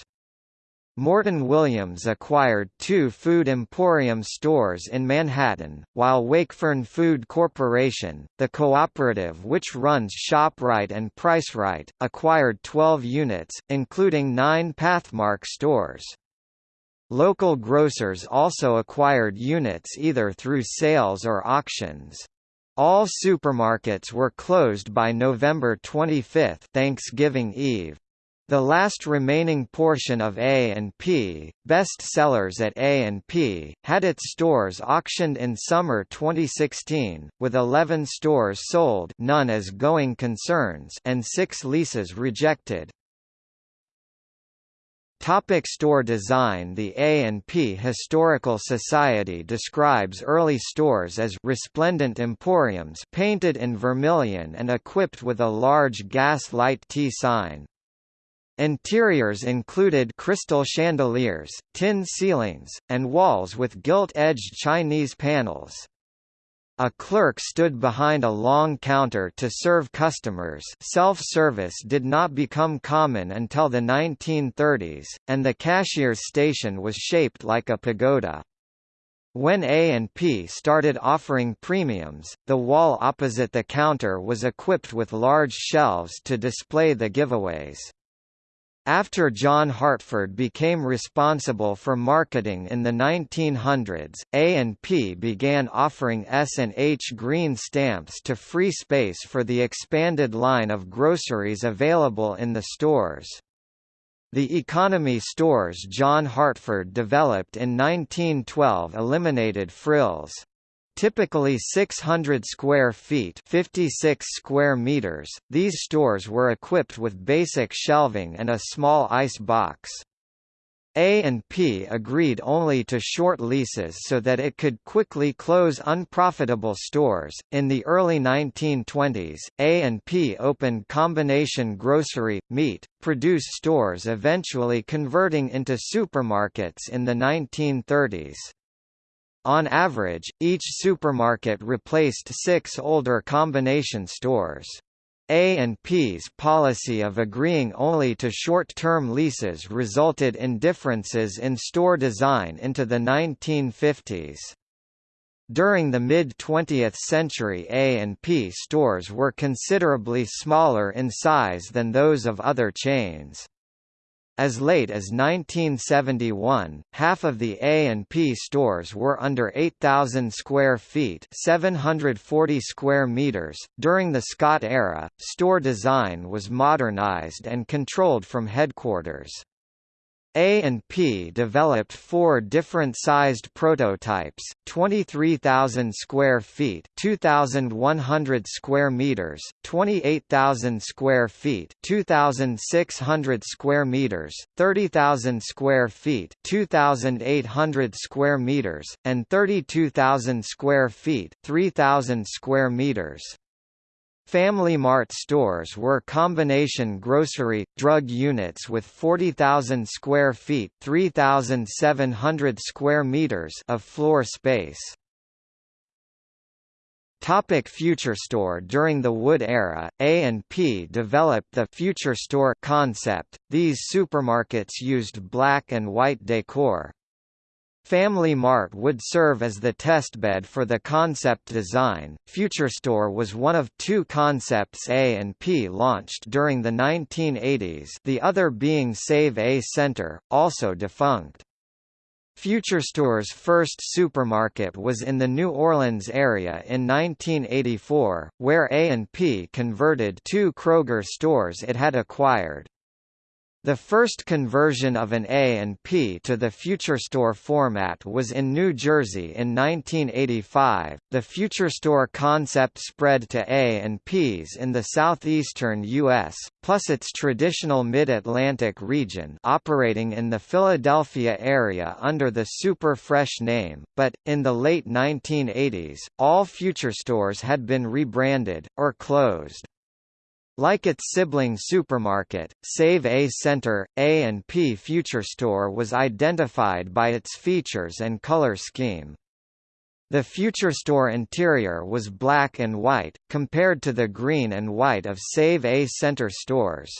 Morton Williams acquired two Food Emporium stores in Manhattan, while Wakefern Food Corporation, the cooperative which runs ShopRite and PriceRite, acquired 12 units, including nine Pathmark stores. Local grocers also acquired units either through sales or auctions. All supermarkets were closed by November 25 Thanksgiving Eve. The last remaining portion of A&P, Best Sellers at A&P, had its stores auctioned in summer 2016, with 11 stores sold none as going concerns and six leases rejected. Topic store design The A&P Historical Society describes early stores as resplendent emporiums painted in vermilion and equipped with a large gas light T sign. Interiors included crystal chandeliers, tin ceilings, and walls with gilt-edged Chinese panels. A clerk stood behind a long counter to serve customers self-service did not become common until the 1930s, and the cashier's station was shaped like a pagoda. When A&P started offering premiums, the wall opposite the counter was equipped with large shelves to display the giveaways. After John Hartford became responsible for marketing in the 1900s, A&P began offering S&H green stamps to free space for the expanded line of groceries available in the stores. The economy stores John Hartford developed in 1912 eliminated frills typically 600 square feet 56 square meters, these stores were equipped with basic shelving and a small ice box. A&P agreed only to short leases so that it could quickly close unprofitable stores. In the early 1920s, A&P opened combination grocery, meat, produce stores eventually converting into supermarkets in the 1930s. On average, each supermarket replaced six older combination stores. A&P's policy of agreeing only to short-term leases resulted in differences in store design into the 1950s. During the mid-20th century A&P stores were considerably smaller in size than those of other chains. As late as 1971, half of the A&P stores were under 8,000 square feet 740 square meters. .During the Scott era, store design was modernized and controlled from headquarters. A&P developed four different sized prototypes, 23,000 square feet 2,100 square meters, 28,000 square feet 2,600 square meters, 30,000 square feet 2,800 square meters, and 32,000 square feet 3,000 square meters. Family Mart stores were combination grocery, drug units with 40,000 square feet 3,700 square meters of floor space. Topic Future Store During the Wood era, A&P developed the Future Store concept. These supermarkets used black and white decor. Family Mart would serve as the testbed for the concept design. Future Store was one of two concepts A&P launched during the 1980s, the other being Save A Center, also defunct. Future Store's first supermarket was in the New Orleans area in 1984, where A&P converted two Kroger stores it had acquired. The first conversion of an A&P to the Future Store format was in New Jersey in 1985. The Future Store concept spread to A&Ps in the southeastern U.S., plus its traditional Mid-Atlantic region operating in the Philadelphia area under the Super Fresh name, but, in the late 1980s, all Future Stores had been rebranded, or closed. Like its sibling supermarket, Save A Center, A&P Future Store was identified by its features and color scheme. The Future Store interior was black and white, compared to the green and white of Save A Center stores.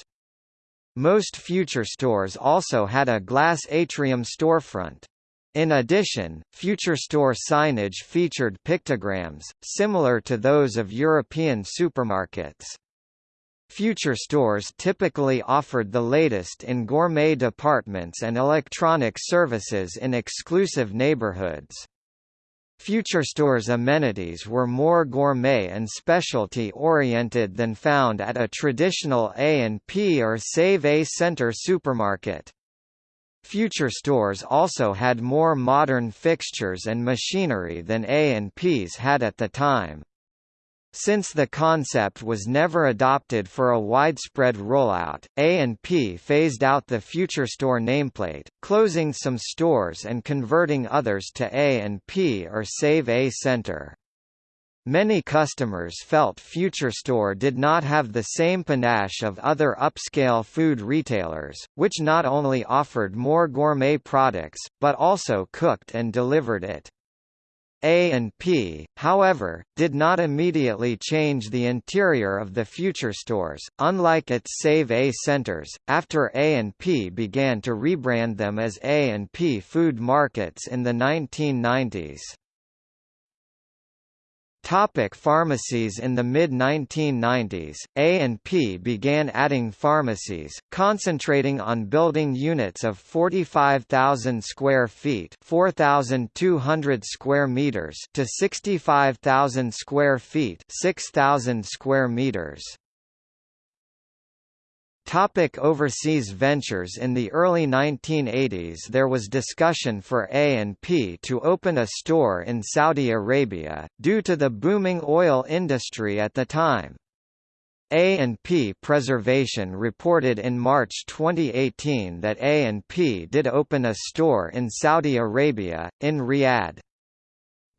Most Future stores also had a glass atrium storefront. In addition, Future Store signage featured pictograms, similar to those of European supermarkets. Future stores typically offered the latest in gourmet departments and electronic services in exclusive neighborhoods. Future stores' amenities were more gourmet and specialty-oriented than found at a traditional A&P or Save A Center supermarket. Future stores also had more modern fixtures and machinery than A&Ps had at the time. Since the concept was never adopted for a widespread rollout, A&P phased out the Future Store nameplate, closing some stores and converting others to A&P or Save A Center. Many customers felt Future Store did not have the same panache of other upscale food retailers, which not only offered more gourmet products, but also cooked and delivered it. A&P, however, did not immediately change the interior of the future stores, unlike its Save A centers, after A&P began to rebrand them as A&P Food Markets in the 1990s. Topic pharmacies In the mid-1990s, A&P began adding pharmacies, concentrating on building units of 45,000 square feet 4,200 square meters to 65,000 square feet 6,000 square meters. Topic overseas ventures In the early 1980s there was discussion for A&P to open a store in Saudi Arabia, due to the booming oil industry at the time. A&P Preservation reported in March 2018 that A&P did open a store in Saudi Arabia, in Riyadh.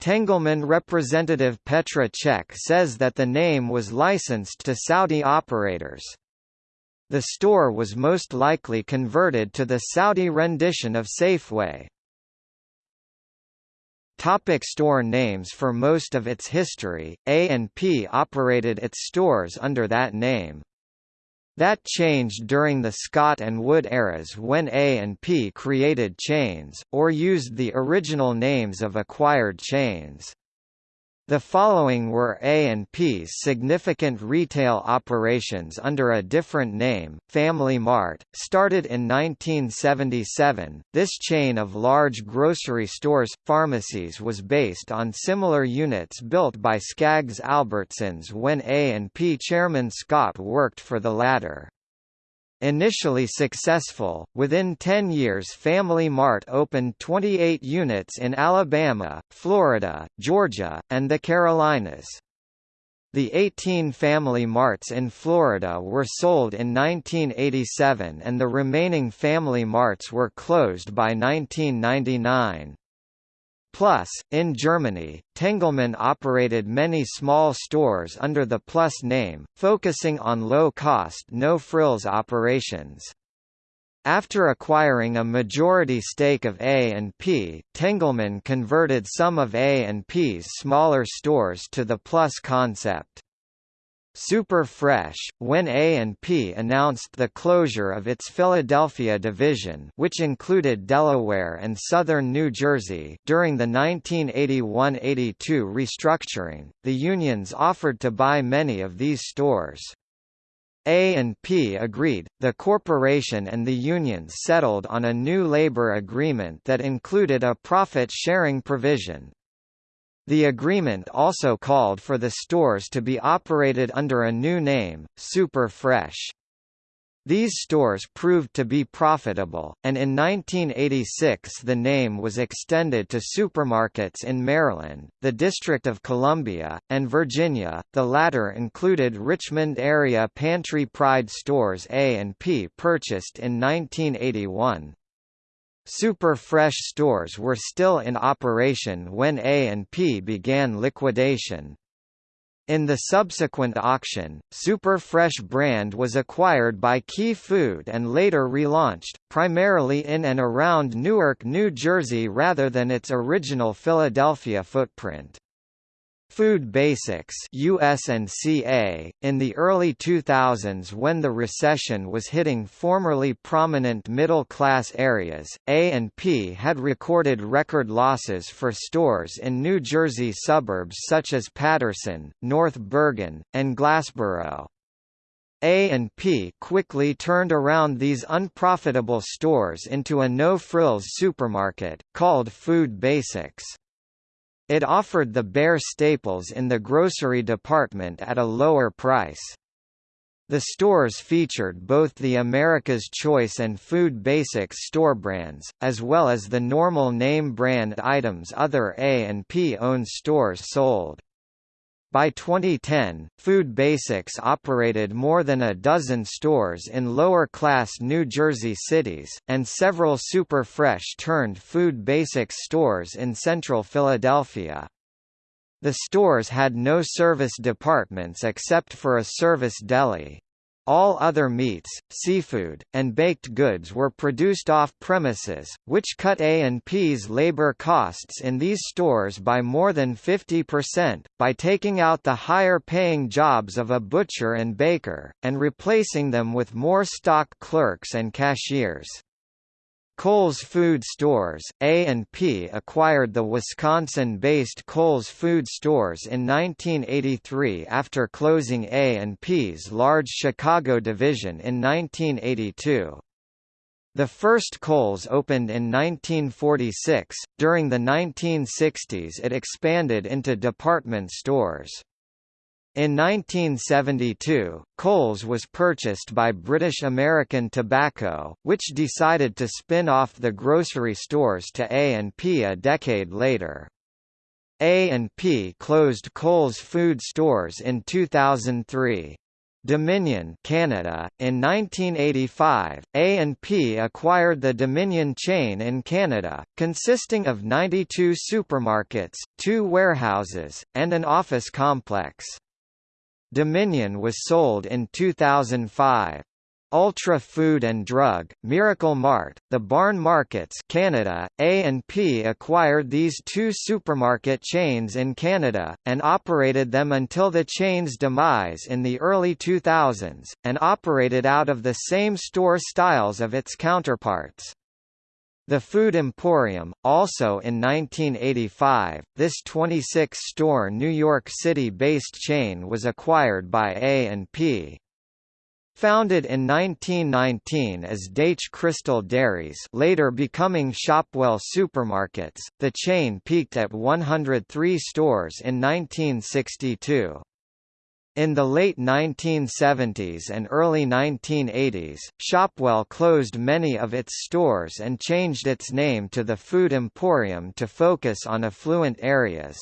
Tengelmann representative Petra Cech says that the name was licensed to Saudi operators. The store was most likely converted to the Saudi rendition of Safeway. Topic store names For most of its history, A&P operated its stores under that name. That changed during the Scott and Wood eras when A&P created chains, or used the original names of acquired chains. The following were A&P's significant retail operations under a different name, Family Mart, started in 1977. This chain of large grocery stores pharmacies was based on similar units built by Skaggs Albertsons when A&P chairman Scott worked for the latter. Initially successful, within 10 years Family Mart opened 28 units in Alabama, Florida, Georgia, and the Carolinas. The 18 Family Marts in Florida were sold in 1987 and the remaining Family Marts were closed by 1999. Plus, in Germany, Tengelmann operated many small stores under the Plus name, focusing on low-cost no-frills operations. After acquiring a majority stake of A&P, Tengelmann converted some of A&P's smaller stores to the Plus concept. Super Fresh, when A&P announced the closure of its Philadelphia division which included Delaware and southern New Jersey during the 1981–82 restructuring, the unions offered to buy many of these stores. A&P agreed, the corporation and the unions settled on a new labor agreement that included a profit-sharing provision. The agreement also called for the stores to be operated under a new name, Super Fresh. These stores proved to be profitable, and in 1986 the name was extended to supermarkets in Maryland, the District of Columbia, and Virginia, the latter included Richmond area Pantry Pride stores A&P purchased in 1981. Super Fresh stores were still in operation when A&P began liquidation. In the subsequent auction, Super Fresh brand was acquired by Key Food and later relaunched, primarily in and around Newark, New Jersey rather than its original Philadelphia footprint. Food Basics USNCA, in the early 2000s when the recession was hitting formerly prominent middle-class areas, A&P had recorded record losses for stores in New Jersey suburbs such as Paterson, North Bergen, and Glassboro. A&P quickly turned around these unprofitable stores into a no-frills supermarket, called Food Basics. It offered the bare staples in the grocery department at a lower price. The stores featured both the America's Choice and Food Basics store brands, as well as the normal name brand items other A&P owned stores sold. By 2010, Food Basics operated more than a dozen stores in lower-class New Jersey cities, and several Super Fresh turned Food Basics stores in central Philadelphia. The stores had no service departments except for a service deli. All other meats, seafood, and baked goods were produced off-premises, which cut A&P's labor costs in these stores by more than 50%, by taking out the higher-paying jobs of a butcher and baker, and replacing them with more stock clerks and cashiers. Kohl's Food Stores, A&P acquired the Wisconsin-based Kohl's Food Stores in 1983 after closing A&P's large Chicago division in 1982. The first Kohl's opened in 1946. During the 1960s it expanded into department stores. In 1972, Kohl's was purchased by British American Tobacco, which decided to spin off the grocery stores to A&P a decade later. A&P closed Kohl's food stores in 2003. Dominion Canada. In 1985, A&P acquired the Dominion chain in Canada, consisting of 92 supermarkets, two warehouses, and an office complex. Dominion was sold in 2005. Ultra Food and Drug, Miracle Mart, The Barn Markets Canada, A&P acquired these two supermarket chains in Canada, and operated them until the chain's demise in the early 2000s, and operated out of the same store styles of its counterparts. The Food Emporium, also in 1985, this 26-store New York City-based chain was acquired by A&P. Founded in 1919 as Daitch Crystal Dairies later becoming Shopwell Supermarkets, the chain peaked at 103 stores in 1962. In the late 1970s and early 1980s, Shopwell closed many of its stores and changed its name to the Food Emporium to focus on affluent areas.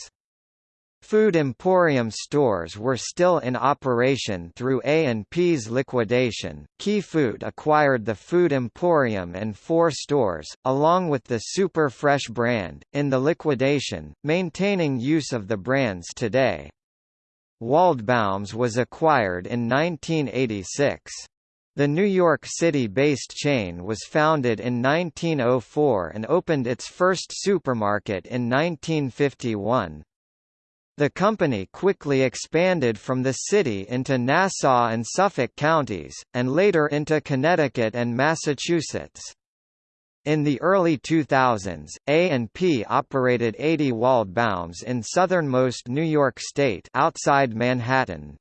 Food Emporium stores were still in operation through A&P's liquidation. Key Food acquired the Food Emporium and four stores, along with the Super Fresh brand, in the liquidation, maintaining use of the brands today. Waldbaum's was acquired in 1986. The New York City-based chain was founded in 1904 and opened its first supermarket in 1951. The company quickly expanded from the city into Nassau and Suffolk counties, and later into Connecticut and Massachusetts. In the early 2000s, A&P operated 80 Waldbaums in southernmost New York State outside Manhattan.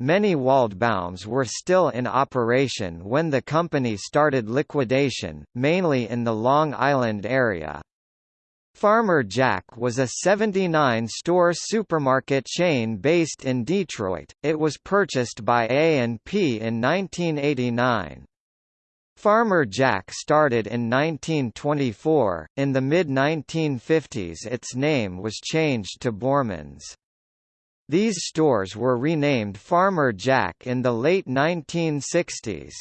Many Waldbaums were still in operation when the company started liquidation, mainly in the Long Island area. Farmer Jack was a 79-store supermarket chain based in Detroit. It was purchased by A&P in 1989. Farmer Jack started in 1924. In the mid-1950s its name was changed to Borman's. These stores were renamed Farmer Jack in the late 1960s.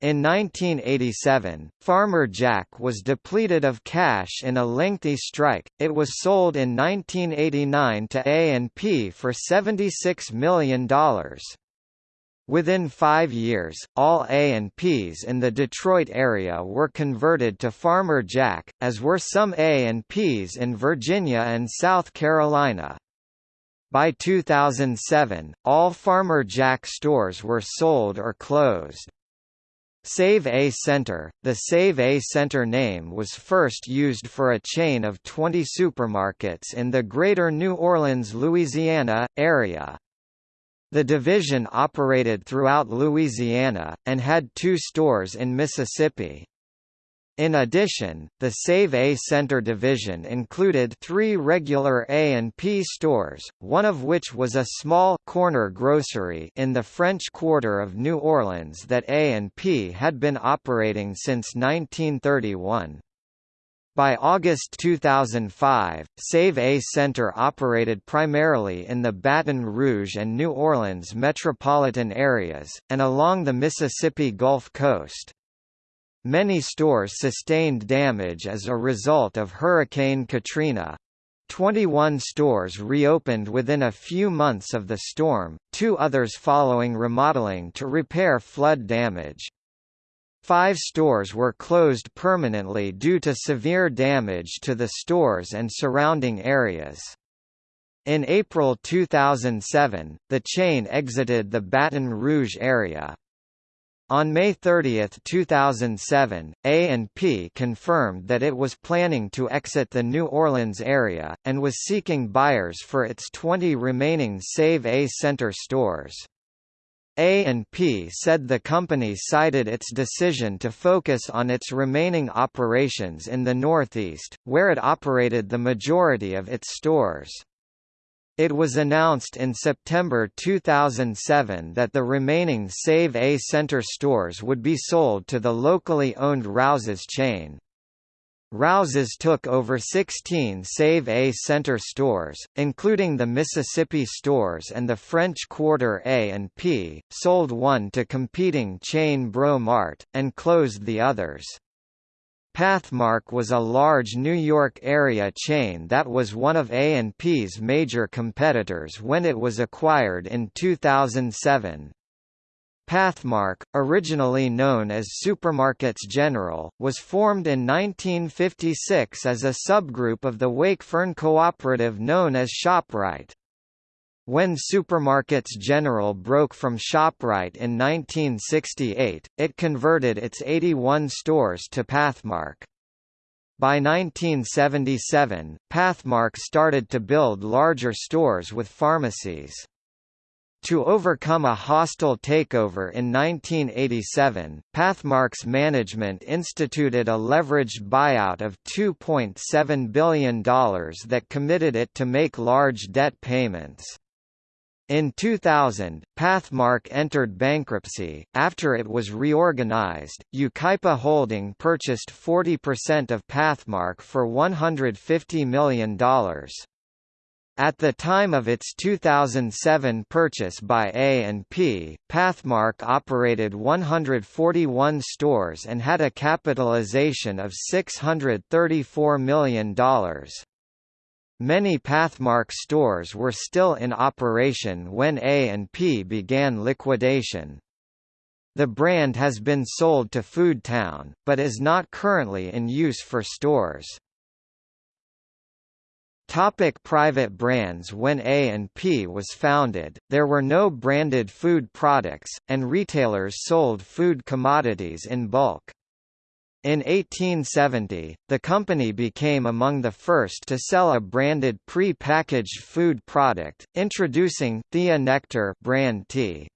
In 1987, Farmer Jack was depleted of cash in a lengthy strike. It was sold in 1989 to A&P for $76 million. Within five years, all A&Ps in the Detroit area were converted to Farmer Jack, as were some A&Ps in Virginia and South Carolina. By 2007, all Farmer Jack stores were sold or closed. Sav-A-Center – The Sav-A-Center name was first used for a chain of 20 supermarkets in the Greater New Orleans, Louisiana, area. The division operated throughout Louisiana, and had two stores in Mississippi. In addition, the Sav-A-Center division included three regular A&P stores, one of which was a small corner grocery in the French Quarter of New Orleans that A&P had been operating since 1931. By August 2005, Sav-A-Center operated primarily in the Baton Rouge and New Orleans metropolitan areas, and along the Mississippi Gulf Coast. Many stores sustained damage as a result of Hurricane Katrina. 21 stores reopened within a few months of the storm, two others following remodeling to repair flood damage. Five stores were closed permanently due to severe damage to the stores and surrounding areas. In April 2007, the chain exited the Baton Rouge area. On May 30, 2007, A&P confirmed that it was planning to exit the New Orleans area, and was seeking buyers for its 20 remaining Sav-A-Center stores. A&P said the company cited its decision to focus on its remaining operations in the Northeast, where it operated the majority of its stores. It was announced in September 2007 that the remaining Sav-A-Center stores would be sold to the locally owned Rouses chain. Rouses took over 16 Sav-A-Center stores, including the Mississippi stores and the French Quarter A and P, sold one to competing chain Breaux Mart, and closed the others. Pathmark was a large New York area chain that was one of A&P's major competitors when it was acquired in 2007. Pathmark, originally known as Supermarkets General, was formed in 1956 as a subgroup of the Wakefern cooperative known as ShopRite. When Supermarkets General broke from ShopRite in 1968, it converted its 81 stores to Pathmark. By 1977, Pathmark started to build larger stores with pharmacies. To overcome a hostile takeover in 1987, Pathmark's management instituted a leveraged buyout of $2.7 billion that committed it to make large debt payments. In 2000, Pathmark entered bankruptcy. After it was reorganized, Yucaipa Holding purchased 40% of Pathmark for $150 million. At the time of its 2007 purchase by A&P, Pathmark operated 141 stores and had a capitalization of $634 million. Many Pathmark stores were still in operation when A&P began liquidation. The brand has been sold to Foodtown, but is not currently in use for stores. Topic private brands When A&P was founded, there were no branded food products, and retailers sold food commodities in bulk. In 1870, the company became among the first to sell a branded pre-packaged food product, introducing Thea Nectar brand tea.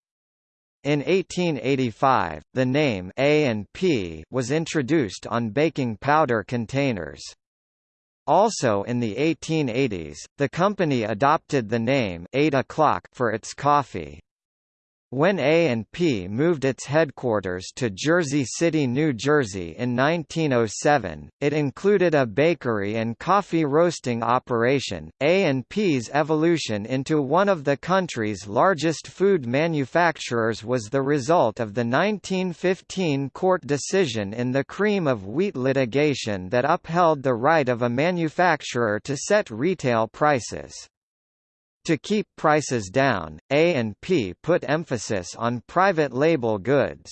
In 1885, the name A&P was introduced on baking powder containers. Also in the 1880s, the company adopted the name 8 o'clock for its coffee. When A&P moved its headquarters to Jersey City, New Jersey in 1907, it included a bakery and coffee roasting operation. A&P's evolution into one of the country's largest food manufacturers was the result of the 1915 court decision in the cream of wheat litigation that upheld the right of a manufacturer to set retail prices. To keep prices down, A&P put emphasis on private label goods.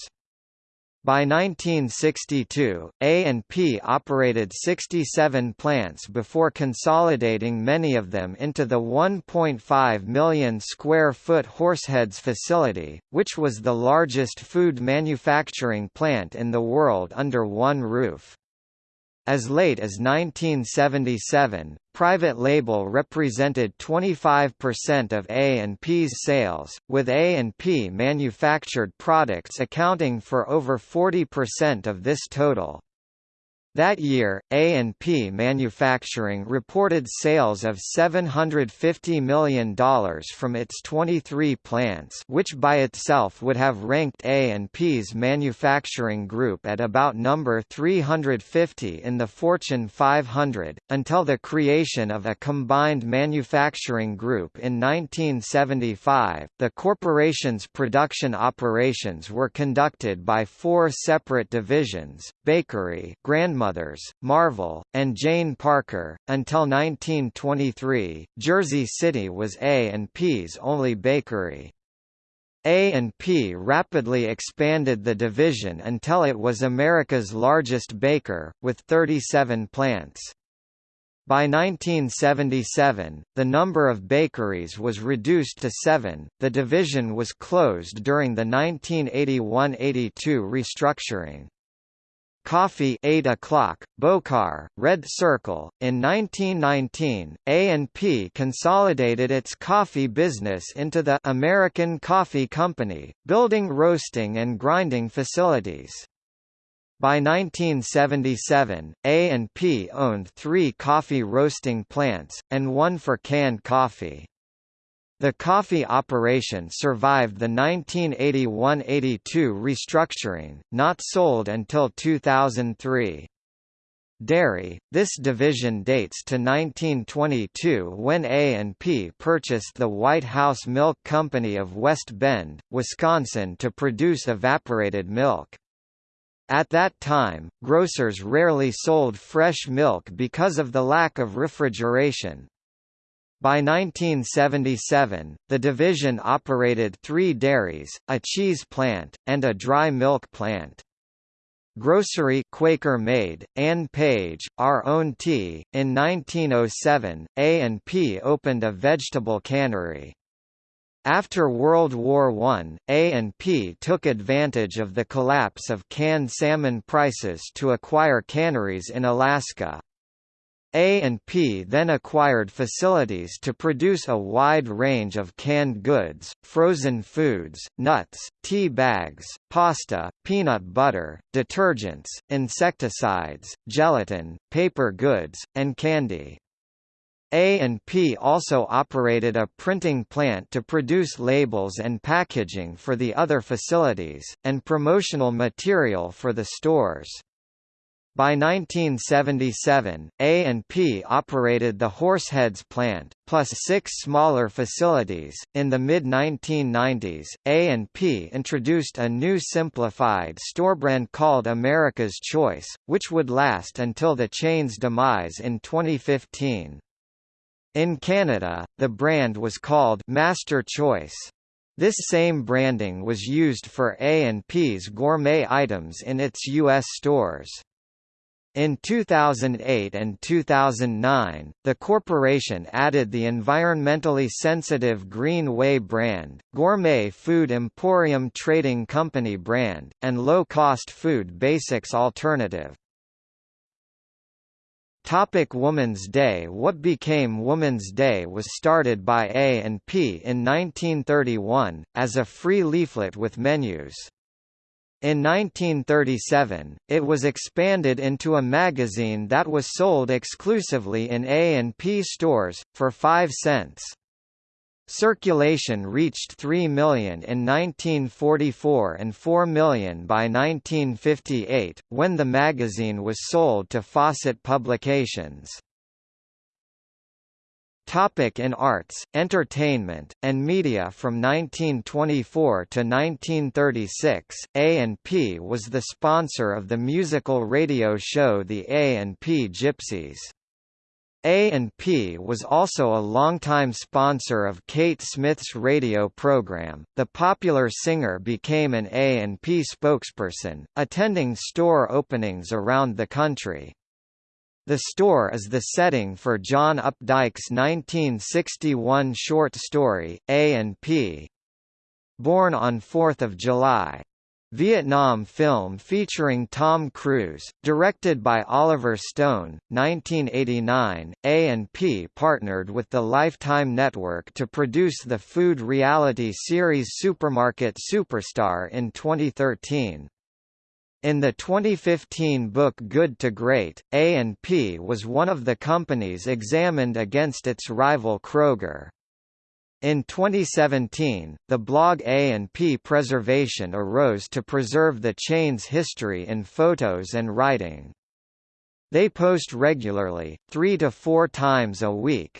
By 1962, A&P operated 67 plants before consolidating many of them into the 1.5 million square foot Horseheads facility, which was the largest food manufacturing plant in the world under one roof. As late as 1977, private label represented 25% of A&P's sales, with A&P manufactured products accounting for over 40% of this total. That year, A&P Manufacturing reported sales of $750 million from its 23 plants which by itself would have ranked A&P's manufacturing group at about number 350 in the Fortune 500, until the creation of a combined manufacturing group in 1975. The corporation's production operations were conducted by four separate divisions, Bakery Grand grandmothers, Marvel, and Jane Parker. Until 1923, Jersey City was A&P's only bakery. A&P rapidly expanded the division until it was America's largest baker, with 37 plants. By 1977, the number of bakeries was reduced to seven. The division was closed during the 1981–82 restructuring. Coffee 8 o'clock, Bokar, Red Circle. In 1919, A&P consolidated its coffee business into the American Coffee Company, building roasting and grinding facilities. By 1977, A&P owned three coffee roasting plants, and one for canned coffee. The coffee operation survived the 1981–82 restructuring, not sold until 2003. Dairy, this division dates to 1922 when A&P purchased the White House Milk Company of West Bend, Wisconsin to produce evaporated milk. At that time, grocers rarely sold fresh milk because of the lack of refrigeration. By 1977, the division operated three dairies, a cheese plant, and a dry milk plant. Grocery Quaker Maid, Ann Page, Our Own Tea. In 1907, A&P opened a vegetable cannery. After World War I, A&P took advantage of the collapse of canned salmon prices to acquire canneries in Alaska. A&P then acquired facilities to produce a wide range of canned goods, frozen foods, nuts, tea bags, pasta, peanut butter, detergents, insecticides, gelatin, paper goods, and candy. A&P also operated a printing plant to produce labels and packaging for the other facilities, and promotional material for the stores. By 1977, A&P operated the Horseheads plant, plus six smaller facilities. In the mid-1990s, A&P introduced a new simplified store brand called America's Choice, which would last until the chain's demise in 2015. In Canada, the brand was called Master Choice. This same branding was used for A&P's gourmet items in its U.S. stores. In 2008 and 2009, the corporation added the environmentally sensitive Green Way brand, Gourmet Food Emporium Trading Company brand, and low-cost Food Basics alternative. Topic Woman's Day What became Woman's Day was started by A&P in 1931, as a free leaflet with menus. In 1937, it was expanded into a magazine that was sold exclusively in A&P stores, for 5 cents. Circulation reached 3 million in 1944 and 4 million by 1958, when the magazine was sold to Fawcett Publications. Topic in arts, entertainment, and media From 1924 to 1936, A&P was the sponsor of the musical radio show The A&P Gypsies. A&P was also a longtime sponsor of Kate Smith's radio program. The popular singer became an A&P spokesperson, attending store openings around the country. The store is the setting for John Updike's 1961 short story, A&P. Born on 4 July. Vietnam film featuring Tom Cruise, directed by Oliver Stone, 1989. A&P partnered with the Lifetime Network to produce the food reality series Supermarket Superstar in 2013. In the 2015 book Good to Great, A&P was one of the companies examined against its rival Kroger. In 2017, the blog A&P Preservation arose to preserve the chain's history in photos and writing. They post regularly, three to four times a week,